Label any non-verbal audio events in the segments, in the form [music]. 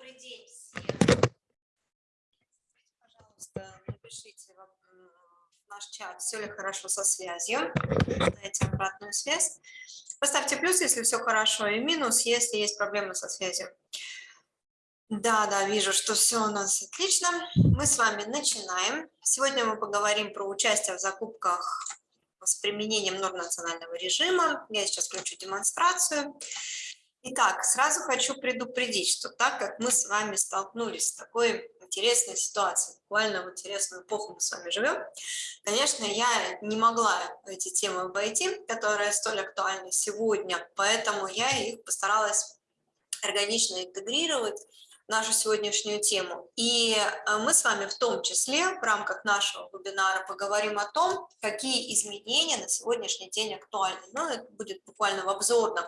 Добрый день всем. Пожалуйста, напишите в наш чат, все ли хорошо со связью. Дайте обратную связь. Поставьте плюс, если все хорошо, и минус, если есть проблемы со связью. Да, да, вижу, что все у нас отлично. Мы с вами начинаем. Сегодня мы поговорим про участие в закупках с применением норм национального режима. Я сейчас включу демонстрацию. Итак, сразу хочу предупредить, что так как мы с вами столкнулись с такой интересной ситуацией, буквально в интересную эпоху мы с вами живем, конечно, я не могла эти темы обойти, которые столь актуальны сегодня, поэтому я их постаралась органично интегрировать нашу сегодняшнюю тему. И э, мы с вами в том числе в рамках нашего вебинара поговорим о том, какие изменения на сегодняшний день актуальны. Ну, это будет буквально в обзорном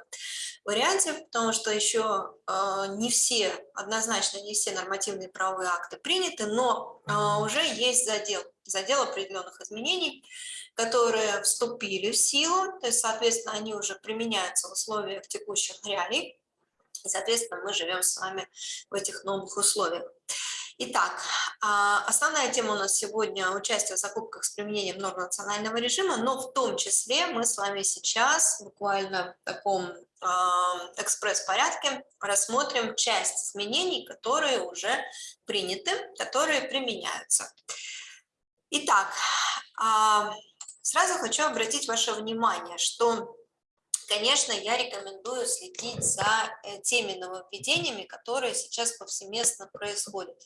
варианте, потому что еще э, не все, однозначно не все нормативные правовые акты приняты, но э, уже есть задел, задел определенных изменений, которые вступили в силу, то есть, соответственно, они уже применяются в условиях текущих реалий. И, соответственно, мы живем с вами в этих новых условиях. Итак, а, основная тема у нас сегодня – участие в закупках с применением норм национального режима, но в том числе мы с вами сейчас буквально в таком а, экспресс-порядке рассмотрим часть изменений, которые уже приняты, которые применяются. Итак, а, сразу хочу обратить ваше внимание, что конечно, я рекомендую следить за э, теми нововведениями, которые сейчас повсеместно происходят.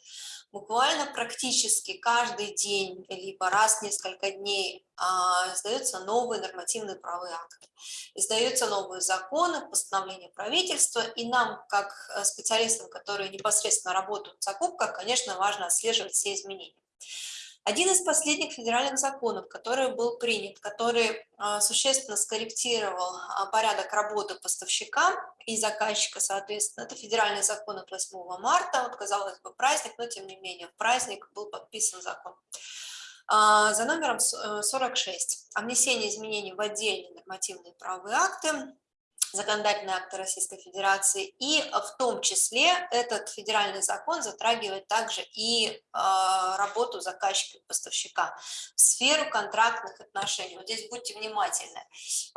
Буквально практически каждый день, либо раз в несколько дней а, издаются новые нормативные правовые акты, издаются новые законы, постановления правительства, и нам, как э, специалистам, которые непосредственно работают в закупках, конечно, важно отслеживать все изменения. Один из последних федеральных законов, который был принят, который а, существенно скорректировал а, порядок работы поставщика и заказчика, соответственно, это федеральный закон от 8 марта, вот, казалось бы, праздник, но тем не менее, в праздник был подписан закон. А, за номером 46 о внесении изменений в отдельные нормативные правовые акты законодательные акты Российской Федерации, и в том числе этот федеральный закон затрагивает также и э, работу заказчика и поставщика, сферу контрактных отношений. Вот здесь будьте внимательны.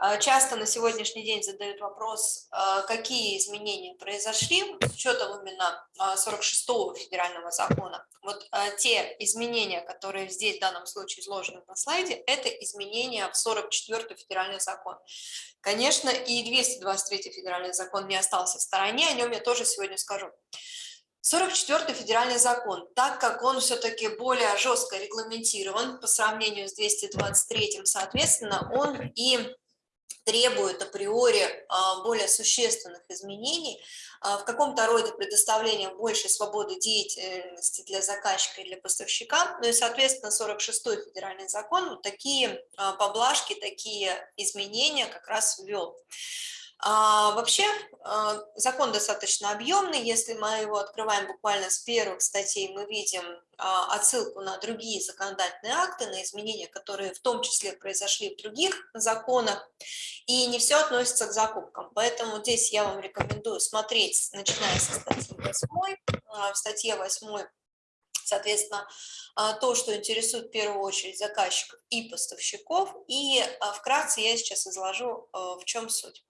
Э, часто на сегодняшний день задают вопрос, э, какие изменения произошли с учетом именно 46-го федерального закона. Вот те изменения, которые здесь в данном случае изложены на слайде, это изменения в 44-й федеральный закон. Конечно, и 223 федеральный закон не остался в стороне, о нем я тоже сегодня скажу. 44 федеральный закон, так как он все-таки более жестко регламентирован по сравнению с 223, соответственно, он и требует априори а, более существенных изменений, а, в каком-то роде предоставления большей свободы деятельности для заказчика и для поставщика, ну и, соответственно, 46-й федеральный закон такие а, поблажки, такие изменения как раз ввел. А, вообще а, закон достаточно объемный, если мы его открываем буквально с первых статей, мы видим а, отсылку на другие законодательные акты, на изменения, которые в том числе произошли в других законах, и не все относится к закупкам. Поэтому здесь я вам рекомендую смотреть, начиная со статьи 8, в статье 8 соответственно, то, что интересует в первую очередь заказчиков и поставщиков, и вкратце я сейчас изложу, в чем суть.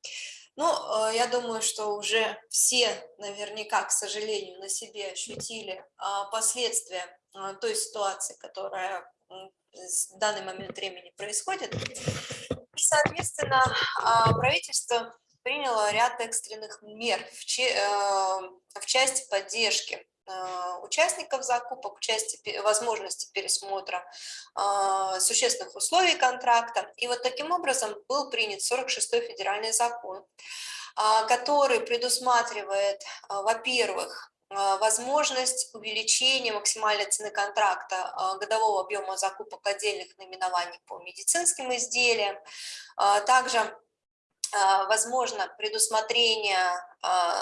Ну, э, я думаю, что уже все наверняка, к сожалению, на себе ощутили а, последствия а, той ситуации, которая в данный момент времени происходит. И, соответственно, а, правительство приняло ряд экстренных мер в э, части поддержки участников закупок, части возможности пересмотра э, существенных условий контракта. И вот таким образом был принят 46-й федеральный закон, э, который предусматривает, во-первых, возможность увеличения максимальной цены контракта годового объема закупок отдельных наименований по медицинским изделиям, также возможно предусмотрение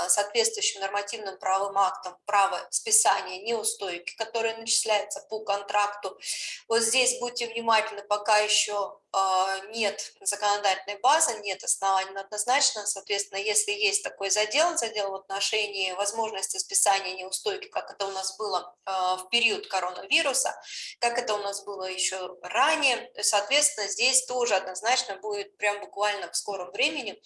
соответствующим нормативным правовым актам право списания неустойки, которые начисляются по контракту. Вот здесь будьте внимательны, пока еще а, нет законодательной базы, нет оснований однозначно, соответственно, если есть такой задел, задел в отношении возможности списания неустойки, как это у нас было а, в период коронавируса, как это у нас было еще ранее, соответственно, здесь тоже однозначно будет прям буквально в скором времени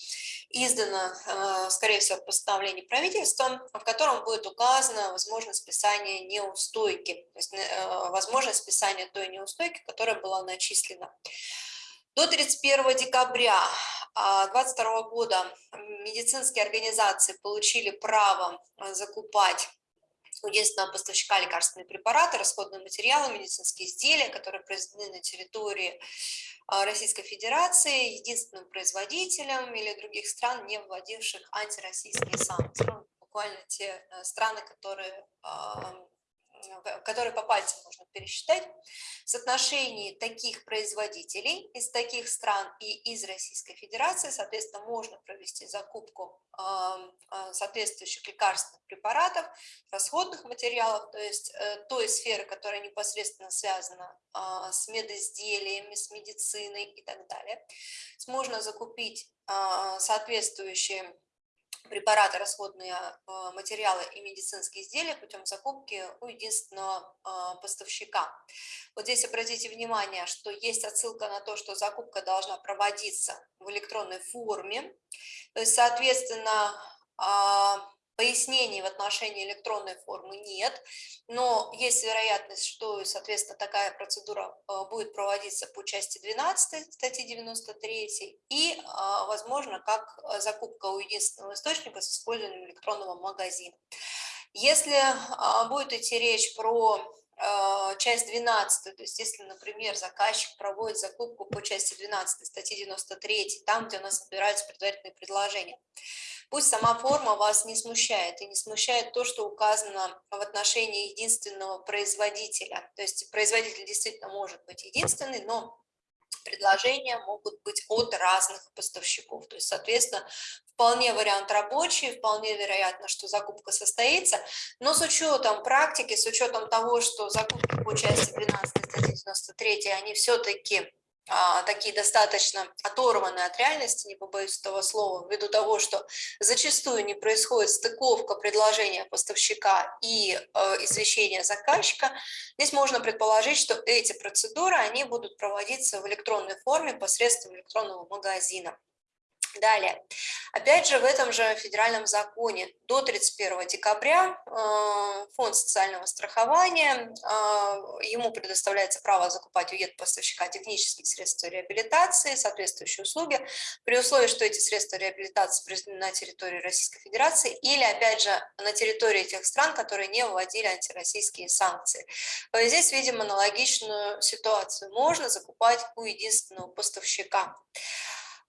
издано, а, скорее всего, постановление правительства, в котором будет указана возможность списания неустойки, то есть э, возможность списания той неустойки, которая была начислена. До 31 декабря 2022 а, года медицинские организации получили право а, закупать у единственного поставщика лекарственные препараты, расходные материалы, медицинские изделия, которые произведены на территории а, Российской Федерации, единственным производителем или других стран, не вводивших антироссийские санкции. Ну, буквально те э, страны, которые которые по пальцам можно пересчитать, соотношении таких производителей из таких стран и из Российской Федерации, соответственно, можно провести закупку а, соответствующих лекарственных препаратов, расходных материалов, то есть э, той сферы, которая непосредственно связана с медизделиями, с медициной и так далее. Можно закупить соответствующие препараты, расходные а, материалы и медицинские изделия путем закупки у единственного а, поставщика. Вот здесь обратите внимание, что есть отсылка на то, что закупка должна проводиться в электронной форме. То есть, соответственно, а, Пояснений в отношении электронной формы нет, но есть вероятность, что, соответственно, такая процедура э, будет проводиться по части 12 статьи 93 и, э, возможно, как закупка у единственного источника с использованием электронного магазина. Если э, будет идти речь про часть 12, то есть если, например, заказчик проводит закупку по части 12 статьи 93, там, где у нас собираются предварительные предложения, Пусть сама форма вас не смущает, и не смущает то, что указано в отношении единственного производителя. То есть производитель действительно может быть единственный, но предложения могут быть от разных поставщиков. То есть, соответственно, вполне вариант рабочий, вполне вероятно, что закупка состоится, но с учетом практики, с учетом того, что закупки по части 12 статьи 93, они все-таки такие достаточно оторванные от реальности, не побоюсь этого слова, ввиду того, что зачастую не происходит стыковка предложения поставщика и э, извещения заказчика, здесь можно предположить, что эти процедуры, они будут проводиться в электронной форме посредством электронного магазина. Далее, опять же, в этом же федеральном законе до 31 декабря э, фонд социального страхования, э, ему предоставляется право закупать у ЕД-поставщика технические средства реабилитации, соответствующие услуги, при условии, что эти средства реабилитации произведены на территории Российской Федерации или, опять же, на территории тех стран, которые не вводили антироссийские санкции. Здесь видим аналогичную ситуацию. Можно закупать у единственного поставщика.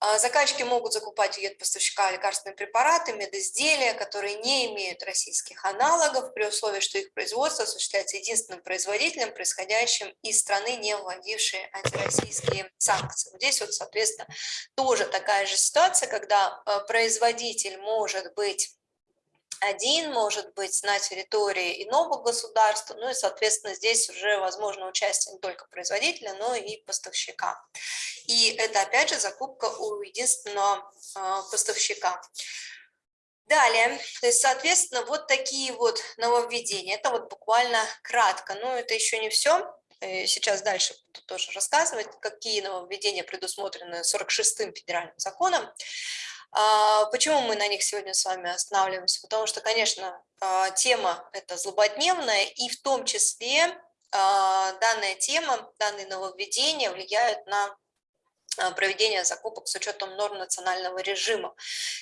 А, заказчики могут закупать у поставщика лекарственные препараты, медизделия, которые не имеют российских аналогов, при условии, что их производство осуществляется единственным производителем, происходящим из страны, не вводившей антироссийские санкции. Здесь вот, соответственно, тоже такая же ситуация, когда а, производитель может быть один, может быть, на территории иного государства, ну и, соответственно, здесь уже возможно участие не только производителя, но и поставщика. И это, опять же, закупка у единственного а, поставщика. Далее, то есть, соответственно, вот такие вот нововведения. Это вот буквально кратко, но это еще не все. Э, сейчас дальше буду тоже рассказывать, какие нововведения предусмотрены 46-м федеральным законом. А, почему мы на них сегодня с вами останавливаемся? Потому что, конечно, а, тема это злободневная, и в том числе а, данная тема, данные нововведения влияют на проведения закупок с учетом норм национального режима.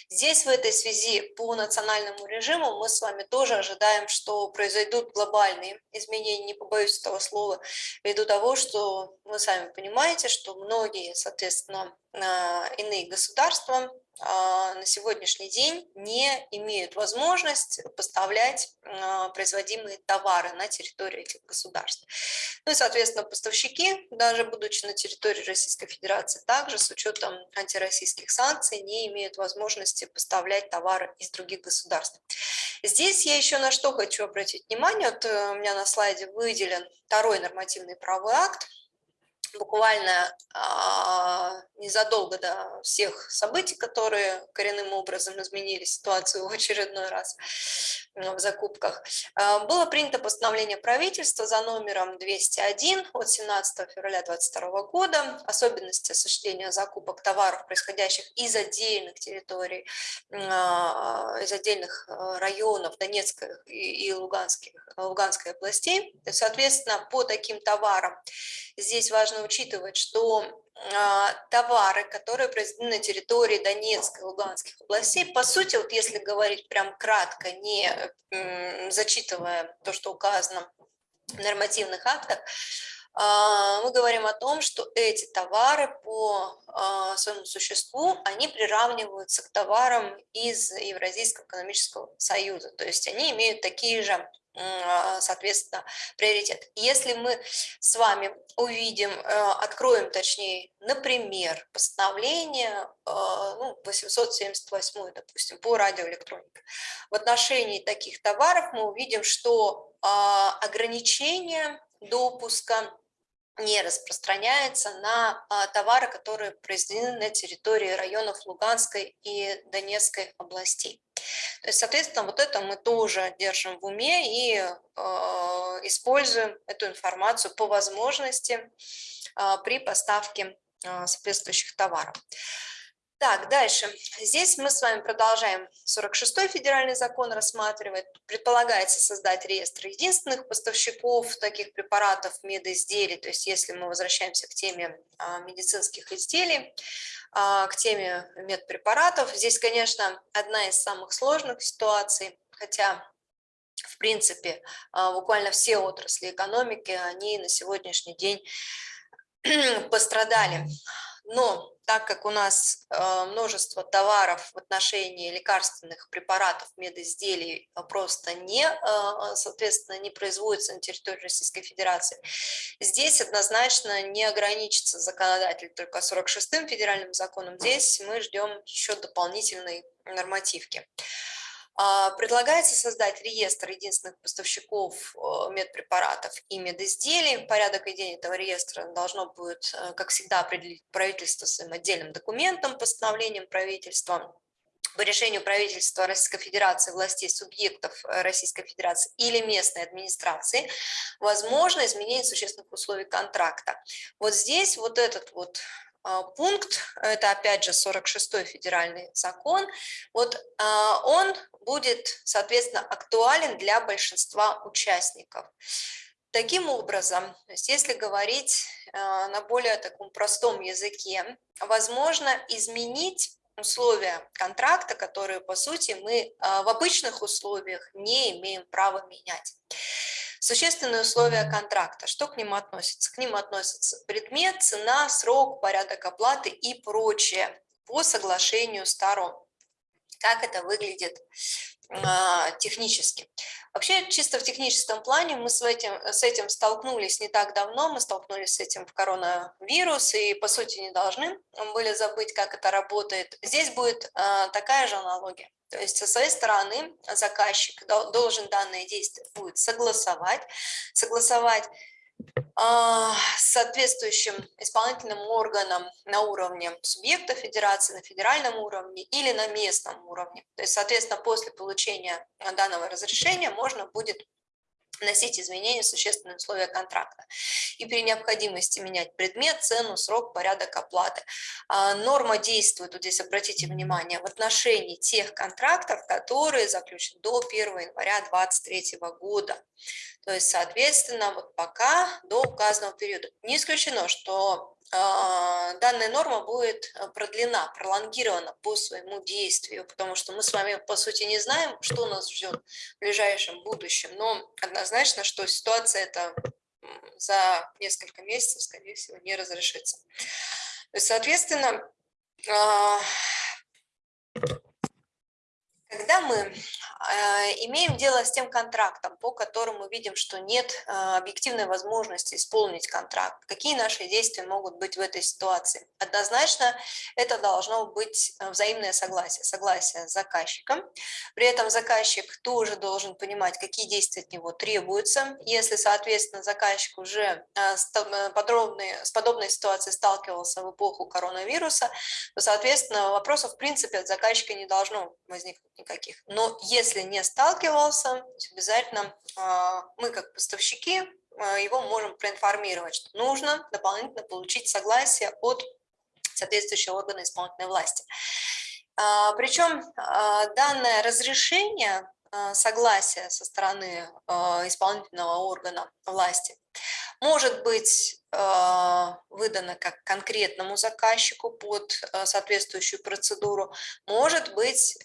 Здесь в этой связи по национальному режиму мы с вами тоже ожидаем, что произойдут глобальные изменения, не побоюсь этого слова, ввиду того, что вы сами понимаете, что многие, соответственно, иные государства на сегодняшний день не имеют возможность поставлять а, производимые товары на территорию этих государств. Ну и, соответственно, поставщики, даже будучи на территории Российской Федерации, также с учетом антироссийских санкций не имеют возможности поставлять товары из других государств. Здесь я еще на что хочу обратить внимание. Вот э, у меня на слайде выделен второй нормативный правовой акт, буквально а, незадолго до всех событий, которые коренным образом изменили ситуацию [laughs] в очередной раз в закупках, а, было принято постановление правительства за номером 201 от 17 февраля 2022 года особенности осуществления закупок товаров, происходящих из отдельных территорий, а, из отдельных районов Донецкой и Луганской, Луганской областей. Соответственно, по таким товарам здесь важно учитывать, что а, товары, которые произведены на территории Донецкой и Луганских областей, по сути, вот если говорить прям кратко, не зачитывая то, что указано в нормативных актах, а, мы говорим о том, что эти товары по а, своему существу, они приравниваются к товарам из Евразийского экономического союза, то есть они имеют такие же соответственно, приоритет. Если мы с вами увидим, э, откроем, точнее, например, постановление э, ну, 878, допустим, по радиоэлектронике, в отношении таких товаров мы увидим, что а, ограничение допуска не распространяется на а, товары, которые произведены на территории районов Луганской и Донецкой областей. То есть, соответственно, вот это мы тоже держим в уме и э, используем эту информацию по возможности э, при поставке э, соответствующих товаров. Так, дальше. Здесь мы с вами продолжаем 46-й федеральный закон рассматривать. Предполагается создать реестр единственных поставщиков таких препаратов, медизделий. То есть если мы возвращаемся к теме а, медицинских изделий, а, к теме медпрепаратов, здесь, конечно, одна из самых сложных ситуаций, хотя в принципе, а, буквально все отрасли экономики, они на сегодняшний день [clears throat] пострадали. Но так как у нас э, множество товаров в отношении лекарственных препаратов, медизделий э, просто не, э, соответственно, не производится на территории Российской Федерации, здесь однозначно не ограничится законодатель только 46-м федеральным законом, здесь мы ждем еще дополнительной нормативки. А, предлагается создать реестр единственных поставщиков э, медпрепаратов и медизделий. Порядок ведения этого реестра должно будет, э, как всегда, определить правительство своим отдельным документом, постановлением правительства по решению правительства Российской Федерации, властей субъектов э, Российской Федерации или местной администрации, возможно изменение существенных условий контракта. Вот здесь вот этот вот пункт, это опять же 46-й федеральный закон, вот а, он будет, соответственно, актуален для большинства участников. Таким образом, если говорить а, на более таком простом языке, возможно изменить условия контракта, которые, по сути, мы в обычных условиях не имеем права менять. Существенные условия контракта. Что к ним относится? К ним относятся предмет, цена, срок, порядок оплаты и прочее по соглашению сторон. Как это выглядит технически. Вообще, чисто в техническом плане мы с этим, с этим столкнулись не так давно, мы столкнулись с этим в коронавирус, и, по сути, не должны были забыть, как это работает. Здесь будет а, такая же аналогия. То есть со своей стороны заказчик должен данное действие будет согласовать, согласовать а, соответствующим исполнительным органом на уровне субъекта федерации, на федеральном уровне или на местном уровне. То есть, соответственно, после получения данного разрешения можно будет вносить изменения в существенные условия контракта и при необходимости менять предмет, цену, срок, порядок оплаты. А, норма действует, вот здесь обратите внимание, в отношении тех контрактов, которые заключены до 1 января 2023 года. То есть, соответственно, вот пока до указанного периода. Не исключено, что данная норма будет э, продлена, пролонгирована по своему действию, потому что мы с вами, по сути, не знаем, что нас ждет в ближайшем будущем, но однозначно, что ситуация эта за несколько месяцев, скорее всего, не разрешится. Соответственно, а, когда мы имеем дело с тем контрактом, по которому видим, что нет объективной возможности исполнить контракт. Какие наши действия могут быть в этой ситуации? Однозначно это должно быть взаимное согласие, согласие с заказчиком. При этом заказчик тоже должен понимать, какие действия от него требуются. Если, соответственно, заказчик уже с, подробной, с подобной ситуацией сталкивался в эпоху коронавируса, то, соответственно, вопросов в принципе от заказчика не должно возникнуть никаких. Но если не сталкивался, обязательно а, мы как поставщики а, его можем проинформировать, что нужно дополнительно получить согласие от соответствующего органа исполнительной власти. А, Причем данное разрешение согласия со стороны исполнительного органа власти может быть а, выдано как конкретному заказчику под соответствующую процедуру, может быть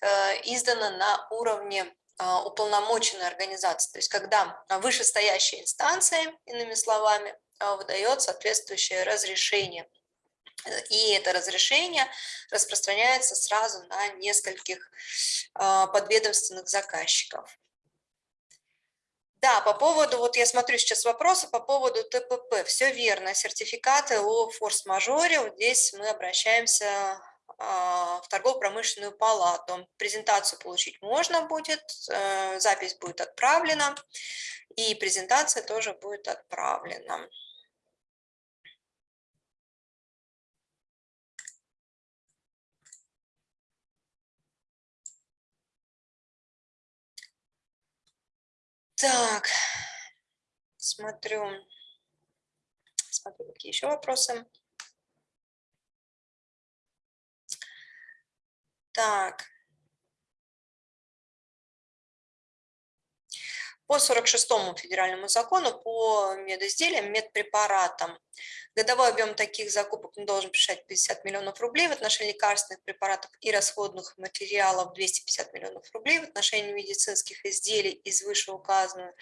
издано на уровне уполномоченной организации, то есть когда вышестоящая инстанция, иными словами, выдает соответствующее разрешение. И это разрешение распространяется сразу на нескольких подведомственных заказчиков. Да, по поводу, вот я смотрю сейчас вопросы по поводу ТПП. Все верно, сертификаты о форс-мажоре. Вот здесь мы обращаемся а, в торгово-промышленную палату. Презентацию получить можно будет, э, запись будет отправлена, и презентация тоже будет отправлена. Так, смотрю, смотрю, какие еще вопросы. Так. По 46 федеральному закону по медизделиям, медпрепаратам годовой объем таких закупок не должен превышать 50 миллионов рублей в отношении лекарственных препаратов и расходных материалов 250 миллионов рублей в отношении медицинских изделий из вышеуказанного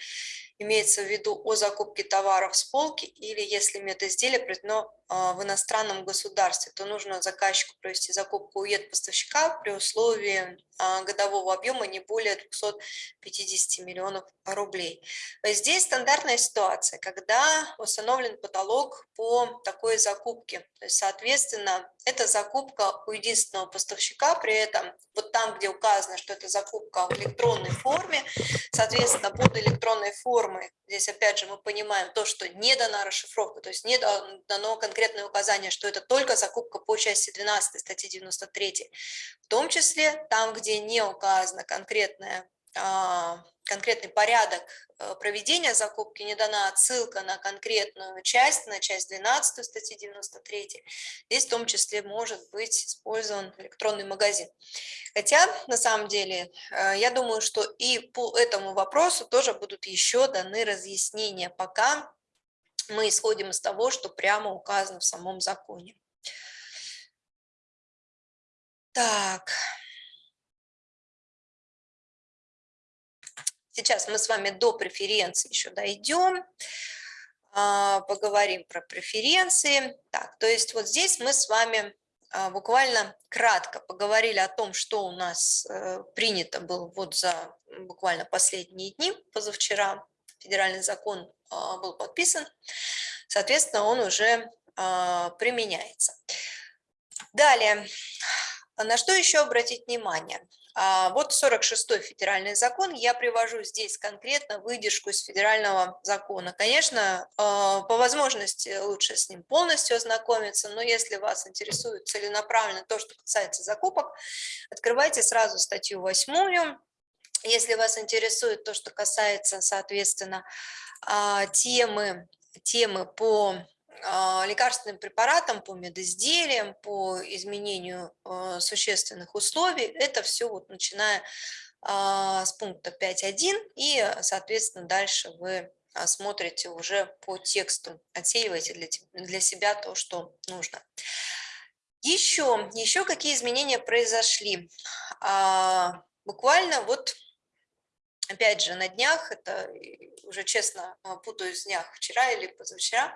имеется в виду о закупке товаров с полки или если медизделие произведено а, в иностранном государстве, то нужно заказчику провести закупку у поставщика при условии а, годового объема не более 250 миллионов рублей. Здесь стандартная ситуация, когда установлен потолок по такой закупке. То есть, соответственно, это закупка у единственного поставщика, при этом вот там, где указано, что это закупка в электронной форме, соответственно, под электронной формой, здесь опять же мы понимаем то, что не дана расшифровка, то есть не дано конкретное указание, что это только закупка по части 12 статьи 93, в том числе там, где не указано конкретное а, конкретный порядок э, проведения закупки, не дана отсылка на конкретную часть, на часть 12 статьи 93, здесь в том числе может быть использован электронный магазин. Хотя, на самом деле, э, я думаю, что и по этому вопросу тоже будут еще даны разъяснения, пока мы исходим из того, что прямо указано в самом законе. Так. Сейчас мы с вами до преференции еще дойдем, а, поговорим про преференции. Так, то есть вот здесь мы с вами а, буквально кратко поговорили о том, что у нас э, принято было вот за буквально последние дни, позавчера федеральный закон а, был подписан, соответственно, он уже применяется. Далее, на что еще обратить внимание? А, вот 46-й федеральный закон, я привожу здесь конкретно выдержку из федерального закона. Конечно, а, по возможности лучше с ним полностью ознакомиться, но если вас интересует целенаправленно то, что касается закупок, открывайте сразу статью 8 если вас интересует то, что касается, соответственно, а, темы, темы по лекарственным препаратам, по медизделиям, по изменению а, существенных условий. Это все вот начиная а, с пункта 5.1 и, соответственно, дальше вы смотрите уже по тексту, отсеиваете для, себя то, что нужно. Еще, еще какие изменения произошли? Буквально вот опять же, на днях, это уже честно путаюсь в днях, вчера или позавчера, а,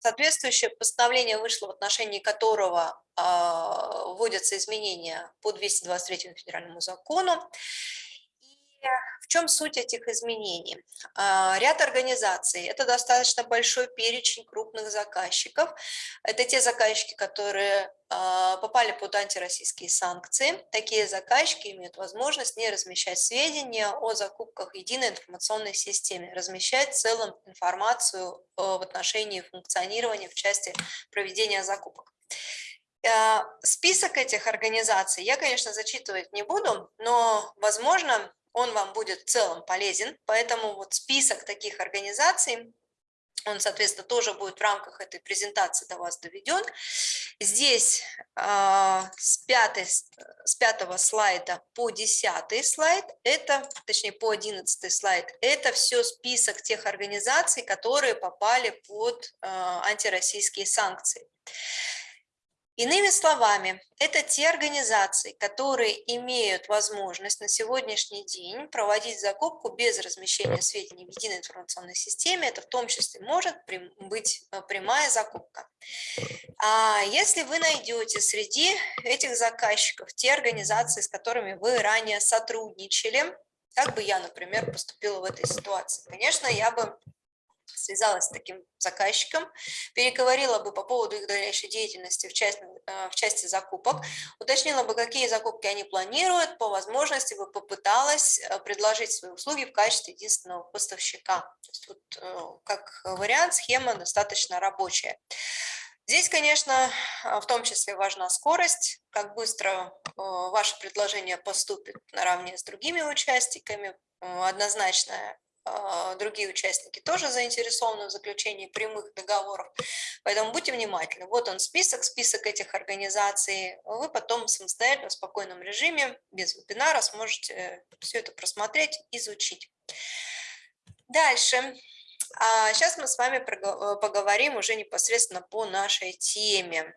Соответствующее постановление вышло, в отношении которого э, вводятся изменения по 223 федеральному закону. В чем суть этих изменений? Э, ряд организаций, это достаточно большой перечень крупных заказчиков. Это те заказчики, которые а, попали под антироссийские санкции. Такие заказчики имеют возможность не размещать сведения о закупках единой информационной системе, размещать в целом информацию э, в отношении функционирования в части проведения закупок. Э, список этих организаций я, конечно, зачитывать не буду, но, возможно, он вам будет в целом полезен, поэтому вот список таких организаций он, соответственно, тоже будет в рамках этой презентации до вас доведен. Здесь э, с, пятой, с пятого слайда по десятый слайд, это, точнее, по одиннадцатый слайд, это все список тех организаций, которые попали под э, антироссийские санкции. Иными словами, это те организации, которые имеют возможность на сегодняшний день проводить закупку без размещения сведений в единой информационной системе. Это в том числе может быть э, прямая закупка. А если вы найдете среди этих заказчиков те организации, с которыми вы ранее сотрудничали, как бы я, например, поступила в этой ситуации? Конечно, я бы связалась с таким заказчиком, переговорила бы по поводу их дальнейшей деятельности в части, э, в части закупок, уточнила бы, какие закупки они планируют, по возможности бы попыталась э, предложить свои услуги в качестве единственного поставщика. То есть вот, э, как вариант, схема достаточно рабочая. Здесь, конечно, в том числе важна скорость, как быстро ваше предложение поступит наравне с другими участниками, однозначная другие участники тоже заинтересованы в заключении прямых договоров, поэтому будьте внимательны. Вот он список, список этих организаций, вы потом самостоятельно в спокойном режиме, без вебинара сможете все это просмотреть, изучить. Дальше. А сейчас мы с вами поговорим уже непосредственно по нашей теме.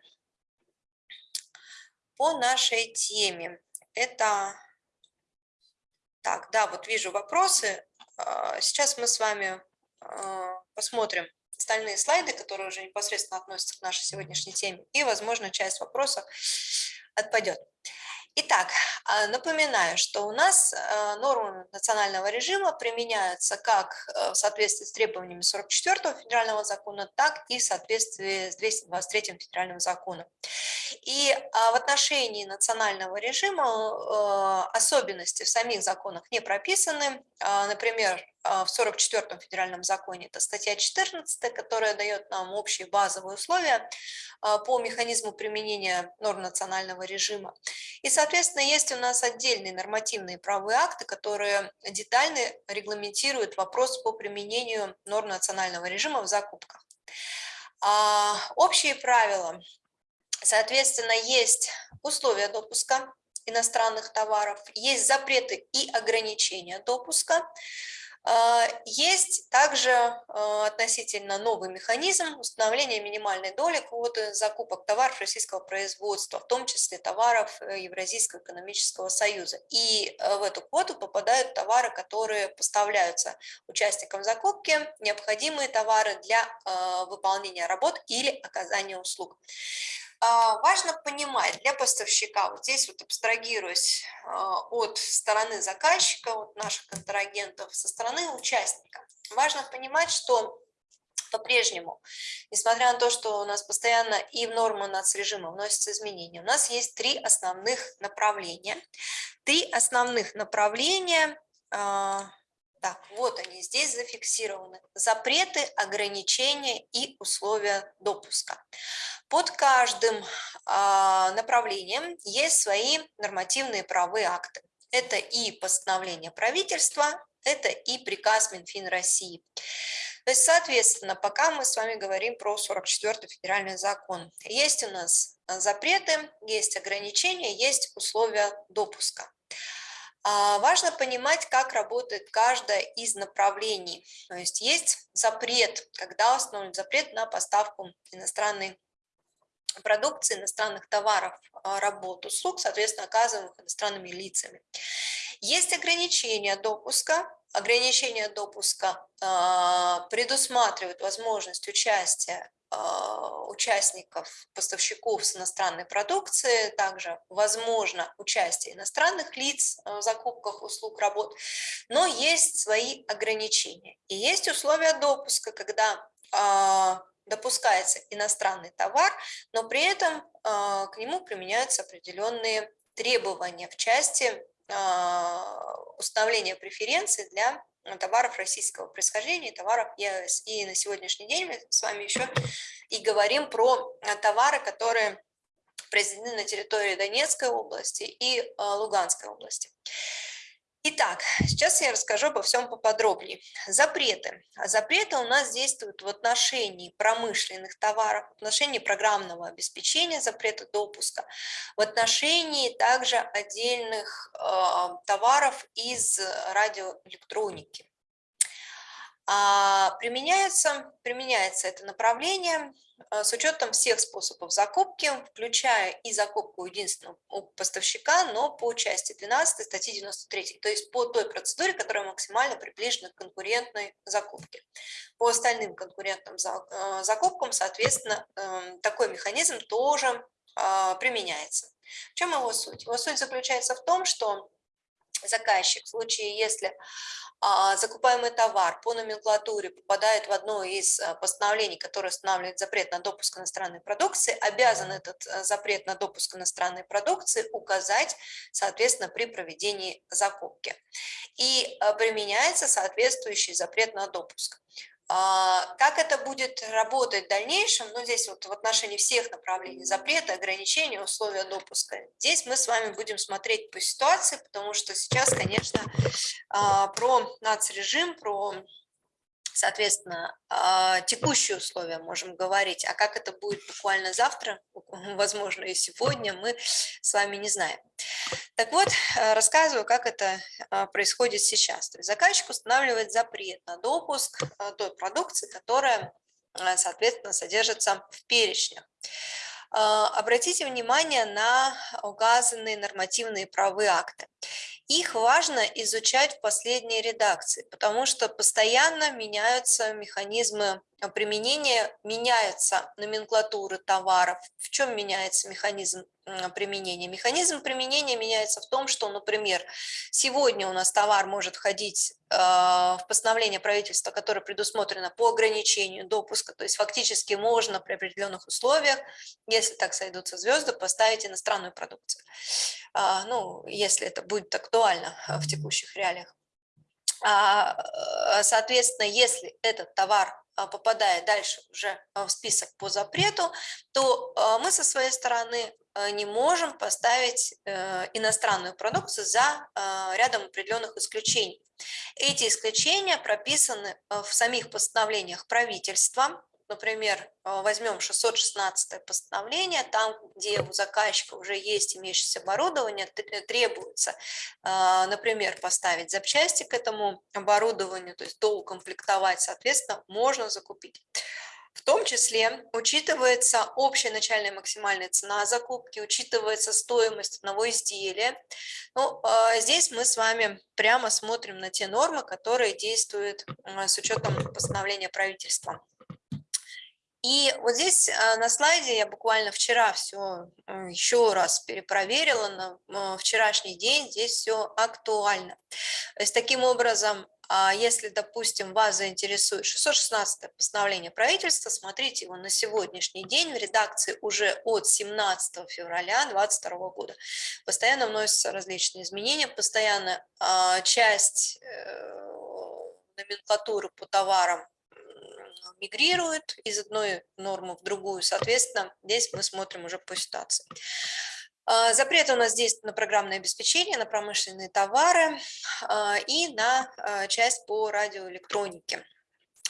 По нашей теме. Это... Так, да, вот вижу вопросы. А, сейчас мы с вами а, посмотрим остальные слайды, которые уже непосредственно относятся к нашей сегодняшней теме, и, возможно, часть вопросов отпадет. Итак, а, напоминаю, что у нас нормы национального режима применяются как э, в соответствии с требованиями 44 федерального закона, так и в соответствии с 223 федеральным законом. И в отношении национального режима э, особенности в самих законах не прописаны. Например, в 44 федеральном законе, это статья 14, которая дает нам общие базовые условия по механизму применения норм национального режима. И, соответственно, есть у нас отдельные нормативные правовые акты, которые детально регламентируют вопрос по применению норм национального режима в закупках. Общие правила Соответственно, есть условия допуска иностранных товаров, есть запреты и ограничения допуска. А, есть также а, относительно новый механизм установления минимальной доли квоты закупок товаров российского производства, в том числе товаров э, Евразийского экономического союза. И э, в эту квоту попадают товары, которые поставляются участникам закупки, необходимые товары для а, выполнения работ или оказания услуг. А, важно понимать для поставщика, вот здесь вот абстрагируясь а, от стороны заказчика, от наших контрагентов, со стороны участника, важно понимать, что по-прежнему, несмотря на то, что у нас постоянно и в нормы нацрежима вносятся изменения, у нас есть три основных направления. Три основных направления а, так, вот они здесь зафиксированы. Запреты, ограничения и условия допуска. Под каждым а, направлением есть свои нормативные правовые акты. Это и постановление правительства, это и приказ Минфин России. То есть, соответственно, пока мы с вами говорим про 44-й федеральный закон, есть у нас запреты, есть ограничения, есть условия допуска. А, важно понимать, как работает каждое из направлений. То есть есть запрет, когда установлен запрет на поставку иностранной продукции, иностранных товаров, а, работ, услуг, соответственно, оказываемых иностранными лицами. Есть ограничения допуска. Ограничения допуска а, предусматривают возможность участия участников, поставщиков с иностранной продукции, также возможно участие иностранных лиц в закупках услуг, работ, но есть свои ограничения. И есть условия допуска, когда допускается иностранный товар, но при этом к нему применяются определенные требования в части установления преференций для товаров российского происхождения, товаров ЕС. И на сегодняшний день мы с вами еще и говорим про товары, которые произведены на территории Донецкой области и Луганской области. Итак, сейчас я расскажу обо всем поподробнее. Запреты. Запреты у нас действуют в отношении промышленных товаров, в отношении программного обеспечения запрета допуска, в отношении также отдельных э, товаров из радиоэлектроники. А применяется, применяется это направление а, с учетом всех способов закупки, включая и закупку единственного поставщика, но по части 12 статьи 93, то есть по той процедуре, которая максимально приближена к конкурентной закупке. По остальным конкурентным а, закупкам, соответственно, эм, такой механизм тоже применяется. В чем его суть? Его суть заключается в том, что заказчик в случае, если закупаемый товар по номенклатуре попадает в одно из а, постановлений, которое устанавливает запрет на допуск иностранной продукции, обязан этот а, запрет на допуск иностранной продукции указать, соответственно, при проведении закупки. И применяется соответствующий запрет на допуск. А, как это будет работать в дальнейшем, ну, здесь вот в отношении всех направлений запрета, ограничения, условия допуска, здесь мы с вами будем смотреть по ситуации, потому что сейчас, конечно, а, про нацрежим, про соответственно, а, текущие условия можем говорить, а как это будет буквально завтра, [laughs] возможно, и сегодня, мы с вами не знаем. Так вот, э, рассказываю, как это а, происходит сейчас. То есть заказчик устанавливает запрет на допуск э, той продукции, которая, э, соответственно, содержится в перечнях. Обратите внимание на указанные нормативные правовые акты. Их важно изучать в последней редакции, потому что постоянно меняются механизмы применения, меняются номенклатуры товаров. В чем меняется механизм применения? Механизм применения меняется в том, что, например, сегодня у нас товар может входить а, в постановление правительства, которое предусмотрено по ограничению допуска, то есть фактически можно при определенных условиях, если так сойдутся звезды, поставить иностранную продукцию. А, ну, если это будет актуально а, в текущих реалиях. Соответственно, если этот товар попадает дальше уже в список по запрету, то мы со своей стороны не можем поставить э, иностранную продукцию за рядом определенных исключений. Эти исключения прописаны в самих постановлениях правительства, например, э, возьмем 616 постановление, там, где у заказчика уже есть имеющееся оборудование, э, требуется, например, поставить запчасти к этому оборудованию, то есть доукомплектовать, соответственно, можно закупить. В том числе учитывается общая начальная максимальная цена закупки, учитывается стоимость одного изделия. Ну, здесь мы с вами прямо смотрим на те нормы, которые действуют с учетом постановления правительства. И вот здесь а, на слайде я буквально вчера все еще раз перепроверила, на вчерашний день здесь все актуально. То есть таким образом а если, допустим, вас заинтересует 616 постановление правительства, смотрите его на сегодняшний день в редакции уже от 17 февраля 2022 года. Постоянно вносятся различные изменения, постоянно а, часть э, номенклатуры по товарам мигрирует из одной нормы в другую, соответственно, здесь мы смотрим уже по ситуации. А, запрет у нас действует на программное обеспечение, на промышленные товары а, и на а, часть по радиоэлектронике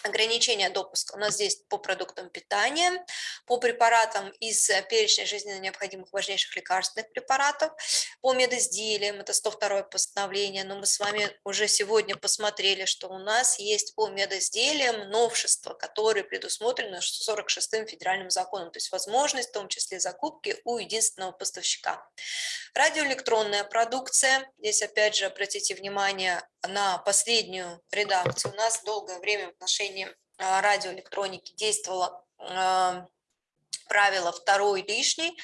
ограничения допуска у нас здесь по продуктам питания, по препаратам из э, перечня жизненно необходимых важнейших лекарственных препаратов, по медизделиям, это 102 постановление, но мы с вами уже сегодня посмотрели, что у нас есть по медизделиям новшества, которые предусмотрены 46-м федеральным законом, то есть возможность в том числе закупки у единственного поставщика. Радиоэлектронная продукция, здесь опять же обратите внимание на последнюю редакцию, у нас долгое время в отношении а, радиоэлектроники действовала правило второй лишний.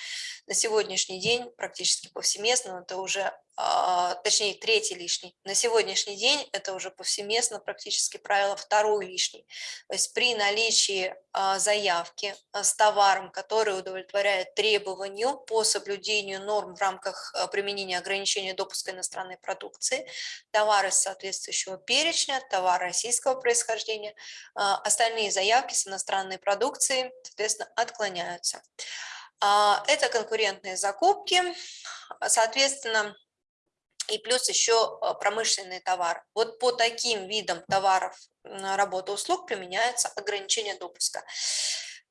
На сегодняшний день практически повсеместно это уже точнее третий лишний. На сегодняшний день это уже повсеместно практически правило второй лишний. То есть при наличии а, заявки а, с товаром, который удовлетворяет требованию по соблюдению норм в рамках применения ограничения допуска иностранной продукции, товары соответствующего перечня, товар российского происхождения, остальные заявки с иностранной продукцией, соответственно, отклоняются. Это конкурентные закупки, соответственно, и плюс еще а, промышленный товар. Вот по таким видам товаров работы услуг применяется ограничение допуска.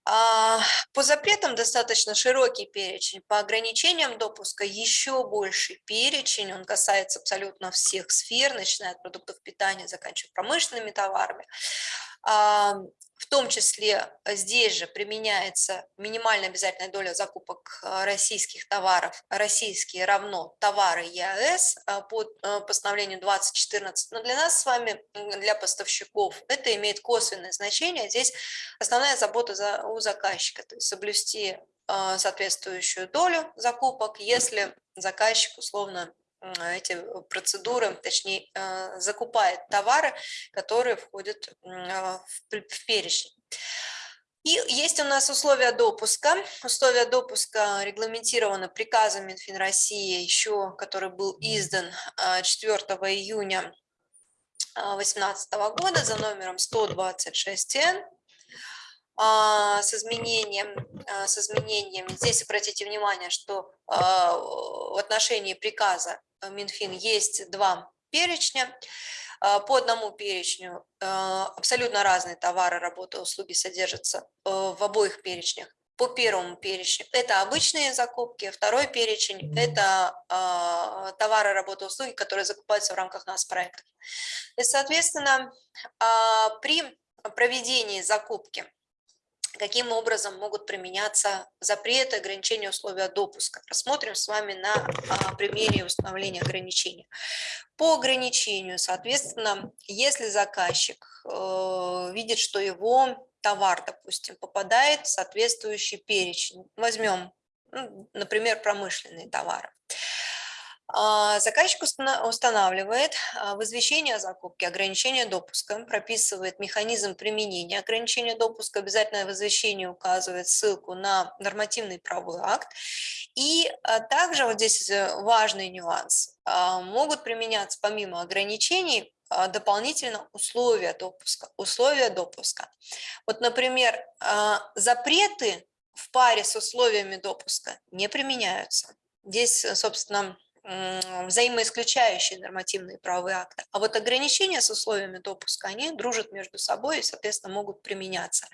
А, по запретам достаточно широкий перечень, по ограничениям допуска еще больший перечень, он касается абсолютно всех сфер, начиная от продуктов питания, заканчивая промышленными товарами. В том числе э, здесь же применяется минимальная обязательная доля закупок э, российских товаров, российские равно товары ЕАЭС э, по постановлению 2014. Но для нас с вами, для поставщиков, это имеет косвенное значение. Здесь основная забота за, у заказчика, то есть соблюсти соответствующую долю закупок, если заказчик условно эти процедуры, точнее, э, закупает товары, которые входят в перечень. И есть у нас условия допуска. Условия допуска регламентированы приказом Минфин России, еще, который был издан 4 июня 2018 года за номером 126Н а, с изменением, а, с изменением. Здесь обратите внимание, что а, в отношении приказа Минфин есть два перечня. По одному перечню абсолютно разные товары, работы, услуги содержатся в обоих перечнях. По первому перечню это обычные закупки, второй перечень – это товары, работы, услуги, которые закупаются в рамках нас проектов. И, соответственно, при проведении закупки каким образом могут применяться запреты, ограничения, условия допуска. Рассмотрим с вами на а, примере установления ограничений. По ограничению, соответственно, если заказчик э, видит, что его товар, допустим, попадает в соответствующий перечень, возьмем, ну, например, промышленные товары, заказчик устанавливает а, в извещении о закупке ограничение допуска, прописывает механизм применения ограничения допуска, обязательно в извещении указывает ссылку на нормативный правовой акт. И а, также вот здесь э, важный нюанс. Могут применяться помимо ограничений дополнительно условия допуска. Условия допуска. Вот, например, запреты в паре с условиями допуска не применяются. Здесь, собственно, взаимоисключающие нормативные правовые акты. А вот ограничения с условиями допуска, они дружат между собой и, соответственно, могут применяться.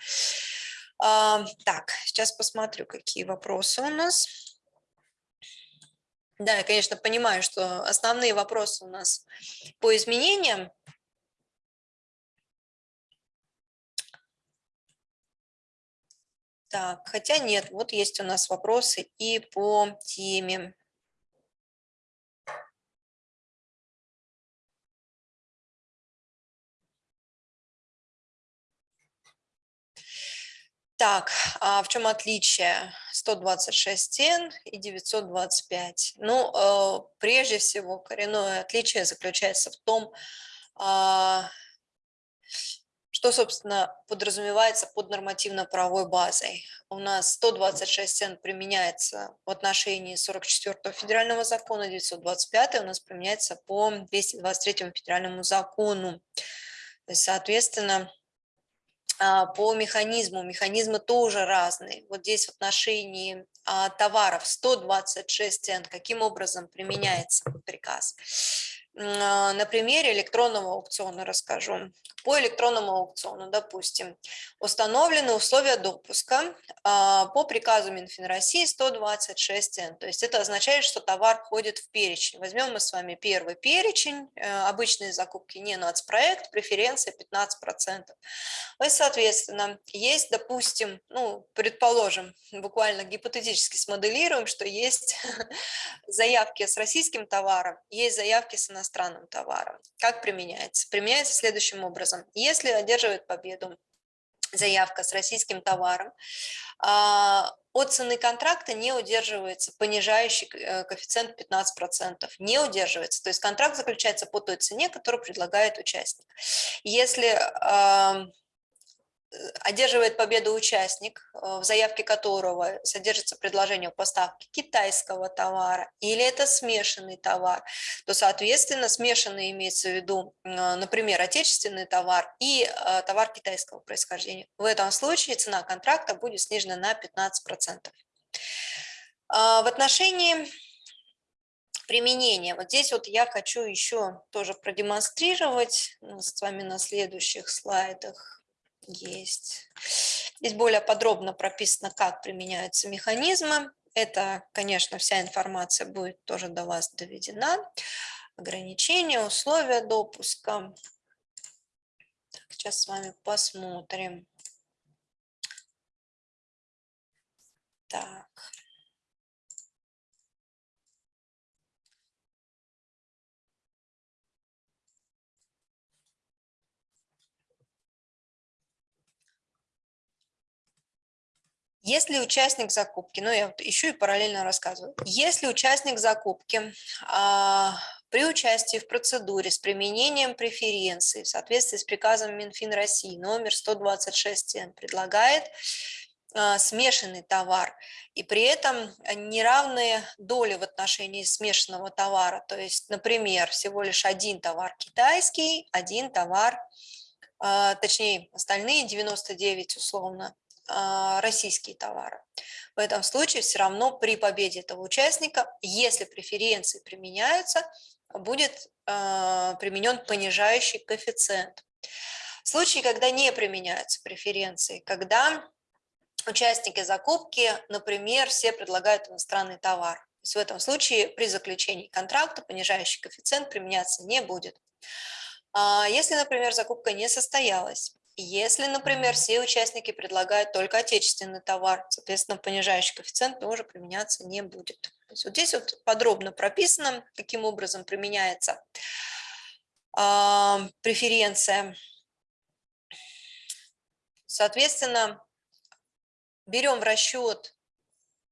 Так, сейчас посмотрю, какие вопросы у нас. Да, я, конечно, понимаю, что основные вопросы у нас по изменениям. Так, хотя нет, вот есть у нас вопросы и по теме. Так, а в чем отличие 126 N и 925? Ну, э, прежде всего, коренное отличие заключается в том, а, что, собственно, подразумевается под нормативно-правовой базой. У нас 126 N применяется в отношении 44 федерального закона, 925 у нас применяется по 223 федеральному закону. То есть, соответственно, по механизму. Механизмы тоже разные. Вот здесь в отношении а, товаров 126 N, каким образом применяется приказ. На примере электронного аукциона расскажу по электронному аукциону, допустим, установлены условия допуска а, по приказу Минфин России 126Н. То есть это означает, что товар входит в перечень. Возьмем мы с вами первый перечень, э, обычные закупки не нацпроект, преференция 15%. И, соответственно, есть, допустим, ну, предположим, буквально гипотетически смоделируем, что есть [laughs] заявки с российским товаром, есть заявки с иностранным товаром. Как применяется? Применяется следующим образом образом. Если одерживает победу заявка с российским товаром, а, от цены контракта не удерживается понижающий э, коэффициент 15%, не удерживается. То есть контракт заключается по той цене, которую предлагает участник. Если одерживает победу участник, э, в заявке которого содержится предложение о поставке китайского товара, или это смешанный товар, то, соответственно, смешанный имеется в виду, например, отечественный товар и э, товар китайского происхождения. В этом случае цена контракта будет снижена на 15%. А, в отношении применения, вот здесь вот я хочу еще тоже продемонстрировать с вами на следующих слайдах есть. Здесь более подробно прописано, как применяются механизмы. Это, конечно, вся информация будет тоже до вас доведена. Ограничения, условия допуска. Так, сейчас с вами посмотрим. Так. Если участник закупки, ну я еще и параллельно рассказываю, если участник закупки а, при участии в процедуре с применением преференций в соответствии с приказом Минфин России номер 126 предлагает а, смешанный товар, и при этом неравные доли в отношении смешанного товара, то есть, например, всего лишь один товар китайский, один товар, а, точнее, остальные 99 условно российские товары. В этом случае все равно при победе этого участника, если преференции применяются, будет а, применен понижающий коэффициент. В случае, когда не применяются преференции, когда участники закупки, например, все предлагают иностранный товар, то есть в этом случае при заключении контракта понижающий коэффициент применяться не будет. А если, например, закупка не состоялась, если, например, все участники предлагают только отечественный товар, соответственно, понижающий коэффициент тоже применяться не будет. То есть вот здесь вот подробно прописано, каким образом применяется э, преференция. Соответственно, берем в расчет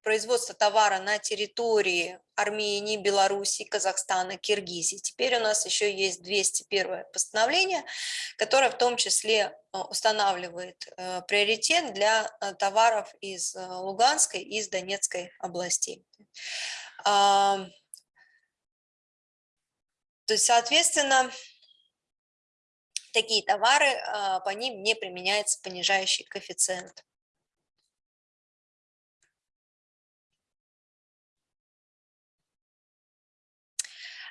производства товара на территории Армении, Белоруссии, Казахстана, Киргизии. Теперь у нас еще есть 201 постановление, которое в том числе э, устанавливает э, приоритет для э, товаров из Луганской и из Донецкой областей. То есть, соответственно, такие товары, по ним не применяется понижающий коэффициент.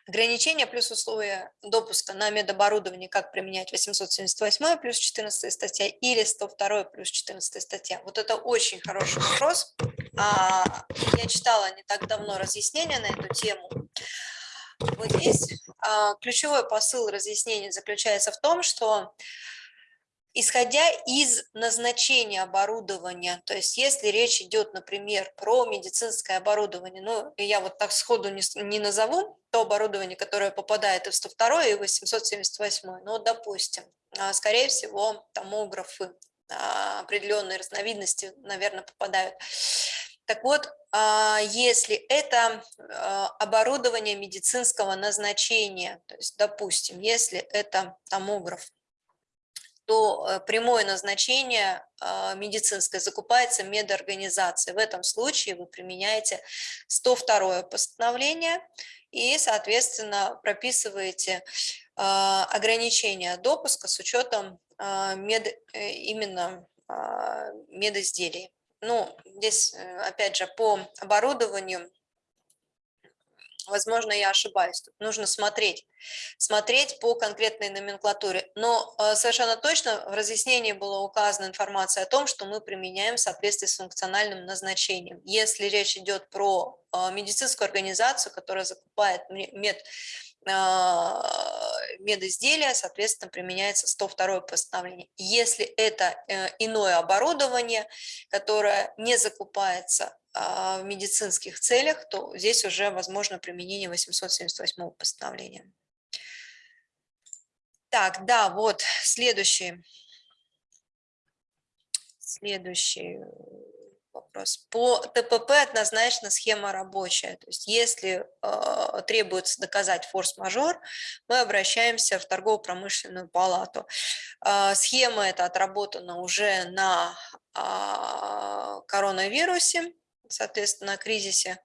Ограничения плюс условия допуска на медоборудование, как применять 878 плюс 14 статья или 102 плюс 14 статья. Вот это очень хороший вопрос. А, я читала не так давно разъяснения на эту тему. Вот здесь а, ключевой посыл разъяснения заключается в том, что Исходя из назначения оборудования, то есть если речь идет, например, про медицинское оборудование, ну, я вот так сходу не, не назову то оборудование, которое попадает и в 102 и в 878, ну, допустим, а, скорее всего, томографы а, определенные разновидности, наверное, попадают. Так вот, а, если это оборудование медицинского назначения, то есть, допустим, если это томограф, то э, прямое назначение а, медицинское закупается медорганизацией. В этом случае вы применяете 102 постановление и, соответственно, прописываете а, ограничения допуска с учетом мед, э, именно медизделий. Ну, здесь, э, опять же, по оборудованию возможно, я ошибаюсь, тут нужно смотреть, смотреть по конкретной номенклатуре. Но э, совершенно точно в разъяснении была указана информация о том, что мы применяем в соответствии с функциональным назначением. Если речь идет про э, медицинскую организацию, которая закупает мед, э, медизделия, соответственно, применяется 102 постановление. Если это иное оборудование, которое не закупается в медицинских целях, то здесь уже возможно применение 878 постановления. Так, да, вот следующий Следующий вопрос. По ТПП однозначно схема рабочая. То есть если э, требуется доказать форс-мажор, мы обращаемся в торгово-промышленную палату. Э, схема эта отработана уже на э, коронавирусе, соответственно, кризисе,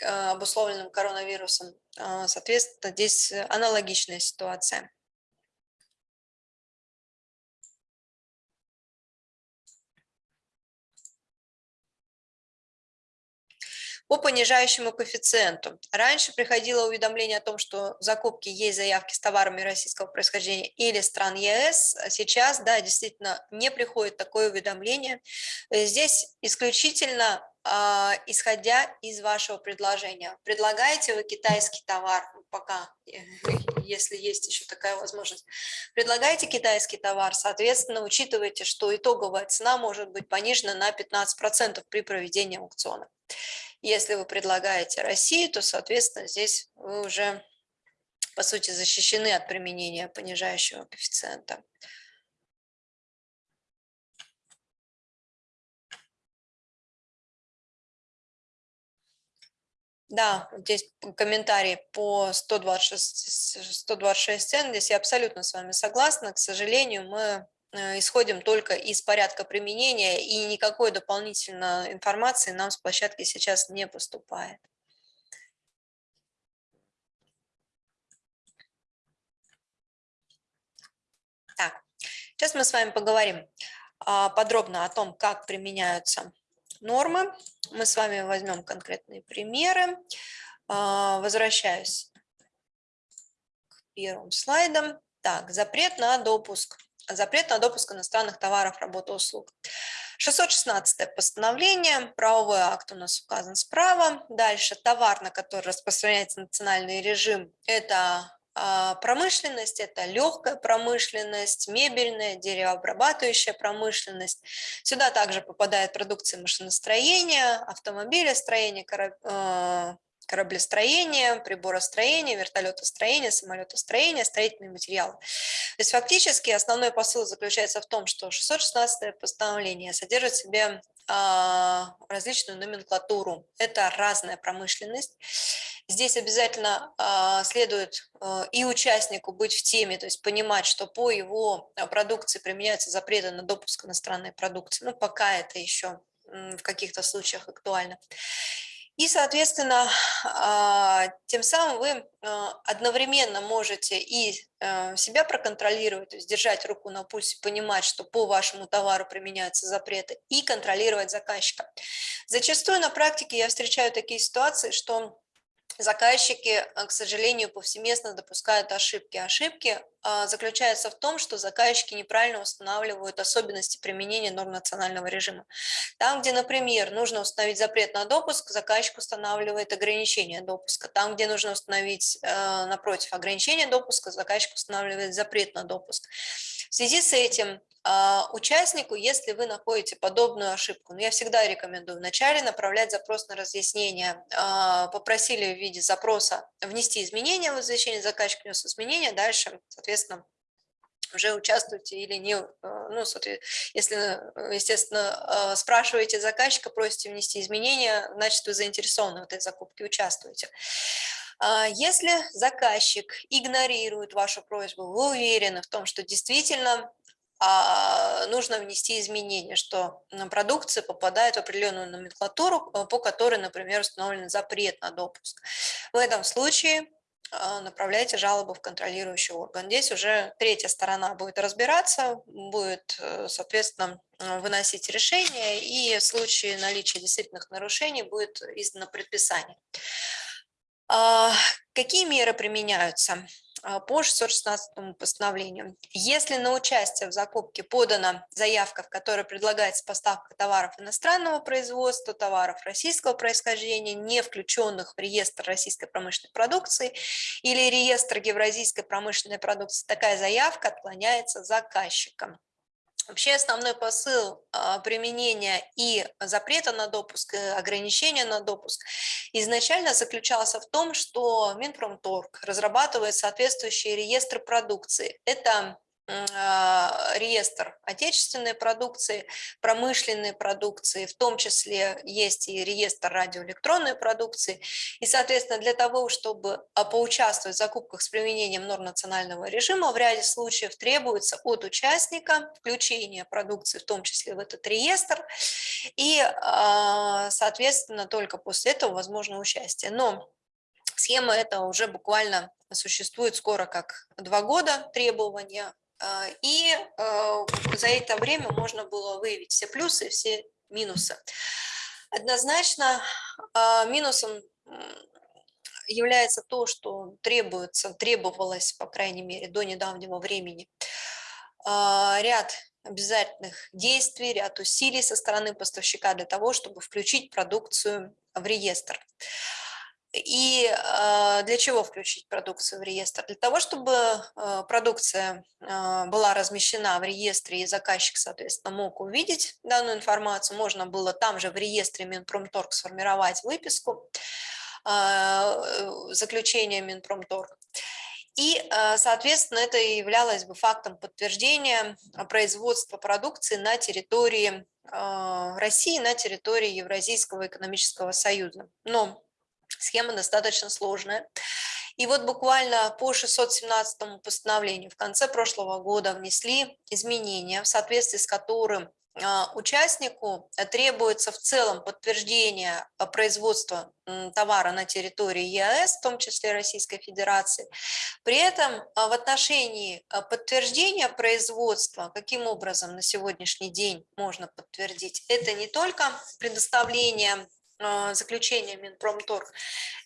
э, обусловленном коронавирусом. Э, соответственно, здесь аналогичная ситуация. По понижающему коэффициенту. Раньше приходило уведомление о том, что в закупке есть заявки с товарами российского происхождения или стран ЕС. А сейчас, да, действительно, не приходит такое уведомление. Здесь исключительно а, исходя из вашего предложения. Предлагаете вы китайский товар, ну, пока, если есть еще такая возможность, предлагаете китайский товар, соответственно, учитывайте, что итоговая цена может быть понижена на 15% при проведении аукциона. Если вы предлагаете Россию, то, соответственно, здесь вы уже, по сути, защищены от применения понижающего коэффициента. Да, здесь комментарий по 126, 126 цен. Здесь я абсолютно с вами согласна. К сожалению, мы исходим только из порядка применения, и никакой дополнительной информации нам с площадки сейчас не поступает. Так, сейчас мы с вами поговорим а, подробно о том, как применяются нормы. Мы с вами возьмем конкретные примеры. А, возвращаюсь к первым слайдам. Так, запрет на допуск запрет на допуск иностранных товаров, работ и услуг. 616 постановление, правовой акт у нас указан справа. Дальше товар, на который распространяется национальный режим, это а, промышленность, это легкая промышленность, мебельная, деревообрабатывающая промышленность. Сюда также попадает продукция машиностроения, автомобилестроения, э, кораблестроение, приборостроение, вертолетостроение, самолетостроение, строительные материалы. То есть фактически основной посыл заключается в том, что 616 постановление содержит в себе а, различную номенклатуру. Это разная промышленность. Здесь обязательно а, следует а, и участнику быть в теме, то есть понимать, что по его продукции применяются запреты на допуск иностранной продукции. Ну, пока это еще в каких-то случаях актуально. И, соответственно, а, тем самым вы а, одновременно можете и а, себя проконтролировать, то есть держать руку на пульсе, понимать, что по вашему товару применяются запреты, и контролировать заказчика. Зачастую на практике я встречаю такие ситуации, что заказчики, к сожалению, повсеместно допускают ошибки. Ошибки а, заключается в том, что заказчики неправильно устанавливают особенности применения норм национального режима. Там, где, например, нужно установить запрет на допуск, заказчик устанавливает ограничение допуска. Там, где нужно установить, э, напротив, ограничение допуска, заказчик устанавливает запрет на допуск. В связи с этим участнику, если вы находите подобную ошибку, ну, я всегда рекомендую вначале направлять запрос на разъяснение, а, попросили в виде запроса внести изменения в извещение, заказчик внес изменения, дальше, соответственно, уже участвуете или не, э, ну, если, естественно, спрашиваете заказчика, просите внести изменения, значит, вы заинтересованы в этой закупке, участвуете. А если заказчик игнорирует вашу просьбу, вы уверены в том, что действительно а, нужно внести изменения, что продукция попадает в определенную номенклатуру, э, по которой, например, установлен запрет на допуск. В этом случае а, направляйте жалобу в контролирующий орган. Здесь уже третья сторона будет разбираться, будет, э, соответственно, выносить решение, и в случае наличия действительных нарушений будет издано предписание. А, какие меры применяются? А, по 616 постановлению. Если на участие в закупке подана заявка, в которой предлагается поставка товаров иностранного производства, товаров российского происхождения, не включенных в реестр российской промышленной продукции или реестр евразийской промышленной продукции, такая заявка отклоняется заказчиком. Вообще основной посыл а, применения и запрета на допуск, и ограничения на допуск изначально заключался в том, что Минпромторг разрабатывает соответствующие реестры продукции. Это реестр отечественной продукции, промышленной продукции, в том числе есть и реестр радиоэлектронной продукции. И, соответственно, для того, чтобы а, поучаствовать в закупках с применением норм национального режима, в ряде случаев требуется от участника включение продукции, в том числе в этот реестр, и, а, соответственно, только после этого возможно участие. Но схема эта уже буквально существует скоро как два года требования а, и а, за это время можно было выявить все плюсы и все минусы. Однозначно а, минусом является то, что требуется, требовалось, по крайней мере, до недавнего времени, ряд обязательных действий, ряд усилий со стороны поставщика для того, чтобы включить продукцию в реестр. И а, для чего включить продукцию в реестр? Для того, чтобы а, продукция а, была размещена в реестре и заказчик, соответственно, мог увидеть данную информацию, можно было там же в реестре Минпромторг сформировать выписку заключения Минпромторг. И, соответственно, это являлось бы фактом подтверждения производства продукции на территории России, на территории Евразийского экономического союза. Но Схема достаточно сложная. И вот буквально по 617 постановлению в конце прошлого года внесли изменения, в соответствии с которым а, участнику требуется в целом подтверждение а, производства товара на территории ЕАЭС, в том числе Российской Федерации. При этом а, в отношении подтверждения производства, каким образом на сегодняшний день можно подтвердить, это не только предоставление заключения Минпромторг,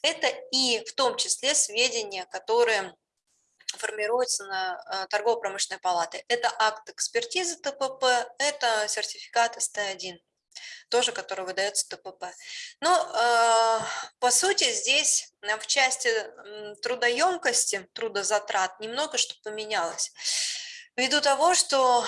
это и в том числе сведения, которые формируются на а, торгово-промышленной палаты. Это акт экспертизы ТПП, это сертификат СТ1, тоже который выдается ТПП. Но э, по сути здесь в части трудоемкости, трудозатрат немного что поменялось. Ввиду того, что а,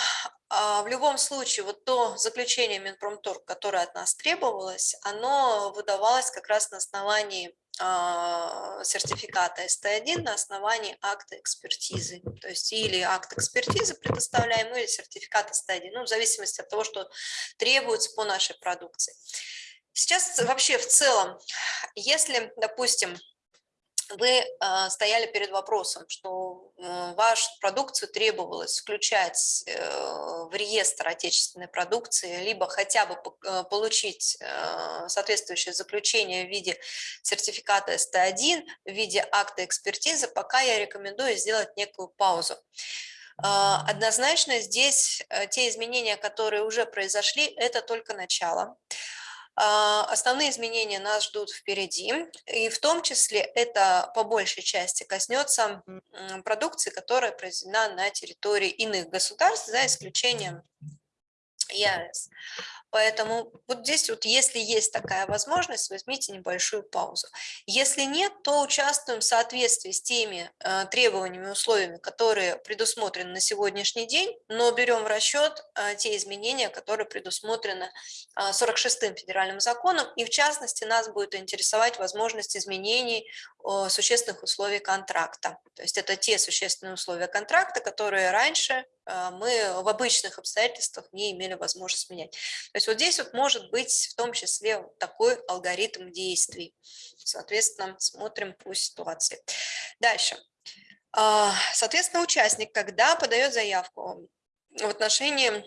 в любом случае вот то заключение Минпромторг, которое от нас требовалось, оно выдавалось как раз на основании а, сертификата СТ1 на основании акта экспертизы. То есть или акт экспертизы предоставляем, или сертификат СТ1, ну, в зависимости от того, что требуется по нашей продукции. Сейчас вообще в целом, если, допустим, вы а, стояли перед вопросом, что вашу продукцию требовалось включать э, в реестр отечественной продукции, либо хотя бы э, получить соответствующее заключение в виде сертификата СТ1, в виде акта экспертизы, пока я рекомендую сделать некую паузу. А, однозначно здесь те изменения, которые уже произошли, это только начало. А, основные изменения нас ждут впереди, и в том числе это по большей части коснется продукции, которая произведена на территории иных государств, за исключением ЕАЭС. Поэтому вот здесь вот, если есть такая возможность, возьмите небольшую паузу. Если нет, то участвуем в соответствии с теми э, требованиями, условиями, которые предусмотрены на сегодняшний день, но берем в расчет э, те изменения, которые предусмотрены э, 46-м федеральным законом, и в частности нас будет интересовать возможность изменений э, существенных условий контракта. То есть это те существенные условия контракта, которые раньше э, мы в обычных обстоятельствах не имели возможности менять. Есть вот здесь вот может быть в том числе такой алгоритм действий. Соответственно, смотрим по ситуации. Дальше. А, соответственно, участник, когда подает заявку в отношении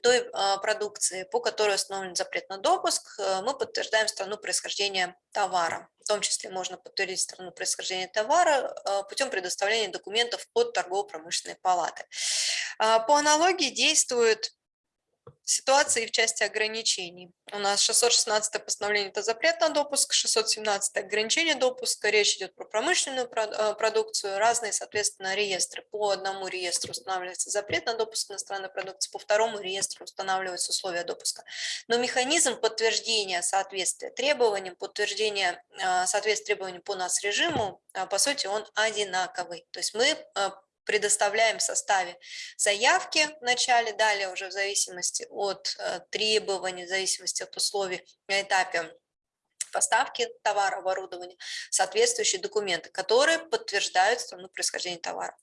той а, продукции, по которой установлен запрет на допуск, э, мы подтверждаем страну происхождения товара. В том числе можно подтвердить страну происхождения товара э, путем предоставления документов от торгово-промышленной палаты. А, по аналогии действует ситуации в части ограничений. У нас 616 постановление – это запрет на допуск, 617 – ограничение допуска, речь идет про промышленную э, продукцию, разные, соответственно, реестры. По одному реестру устанавливается запрет на допуск иностранной продукции, по второму реестру устанавливаются условия допуска. Но механизм подтверждения соответствия требованиям, подтверждения э, соответствия требованиям по нас режиму, э, по сути, он одинаковый. То есть мы предоставляем в составе заявки в начале, далее уже в зависимости от э, требований, в зависимости от условий на этапе поставки товара, оборудования, соответствующие документы, которые подтверждают страну происхождения товара.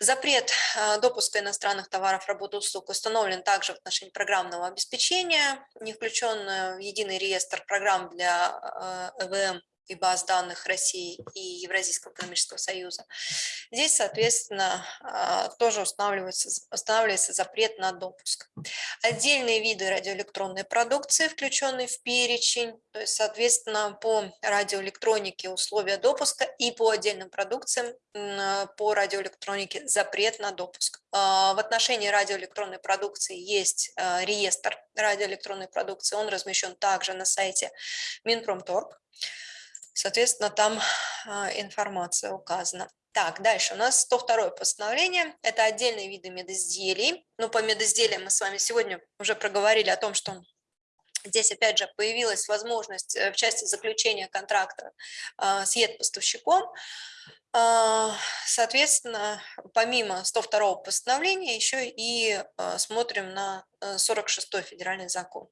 Запрет э, допуска иностранных товаров, работы, услуг установлен также в отношении программного обеспечения, не включен в единый реестр программ для ЭВМ и баз данных России и Евразийского экономического союза. Здесь, соответственно, а, тоже устанавливается, устанавливается запрет на допуск. Отдельные виды радиоэлектронной продукции, включенные в перечень, то есть, соответственно, по радиоэлектронике условия допуска и по отдельным продукциям по радиоэлектронике запрет на допуск. А, в отношении радиоэлектронной продукции есть а, реестр радиоэлектронной продукции, он размещен также на сайте Минпромторг. Соответственно, там а, информация указана. Так, дальше у нас 102 постановление. Это отдельные виды медизделий. Ну, по медизделиям мы с вами сегодня уже проговорили о том, что Здесь, опять же, появилась возможность э, в части заключения контракта а, с ЕД-поставщиком. А, соответственно, помимо 102 постановления, еще и смотрим на 46 э, федеральный закон.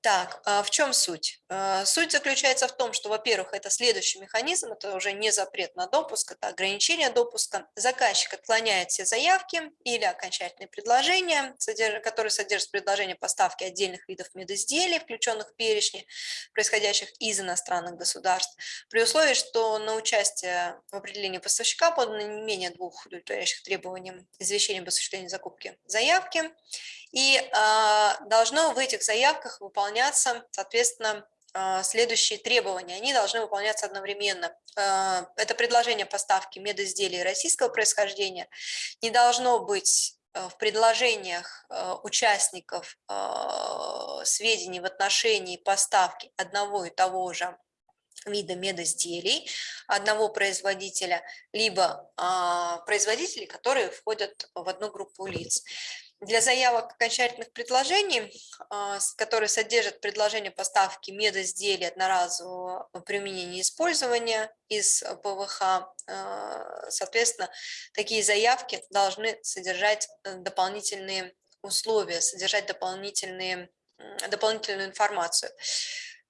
Так, в чем суть? А, суть заключается в том, что, во-первых, это следующий механизм, это уже не запрет на допуск, это ограничение допуска. Заказчик отклоняет все заявки или окончательные предложения, которые содержат предложение поставки отдельных видов медизделий, включенных в перечни, происходящих из иностранных государств, при условии, что на участие в определении поставщика подано не менее двух удовлетворяющих требованиям извещения об осуществлении закупки заявки, и э, должно в этих заявках выполняться, соответственно, э, следующие требования. Они должны выполняться одновременно. Э, это предложение поставки медизделий российского происхождения. Не должно быть в предложениях участников сведений в отношении поставки одного и того же вида медизделий одного производителя, либо производителей, которые входят в одну группу лиц. Для заявок окончательных предложений, а, которые содержат предложение поставки медизделий одноразового применения и использования из ПВХ, а, соответственно, такие заявки должны содержать э, дополнительные условия, содержать дополнительные, дополнительную информацию.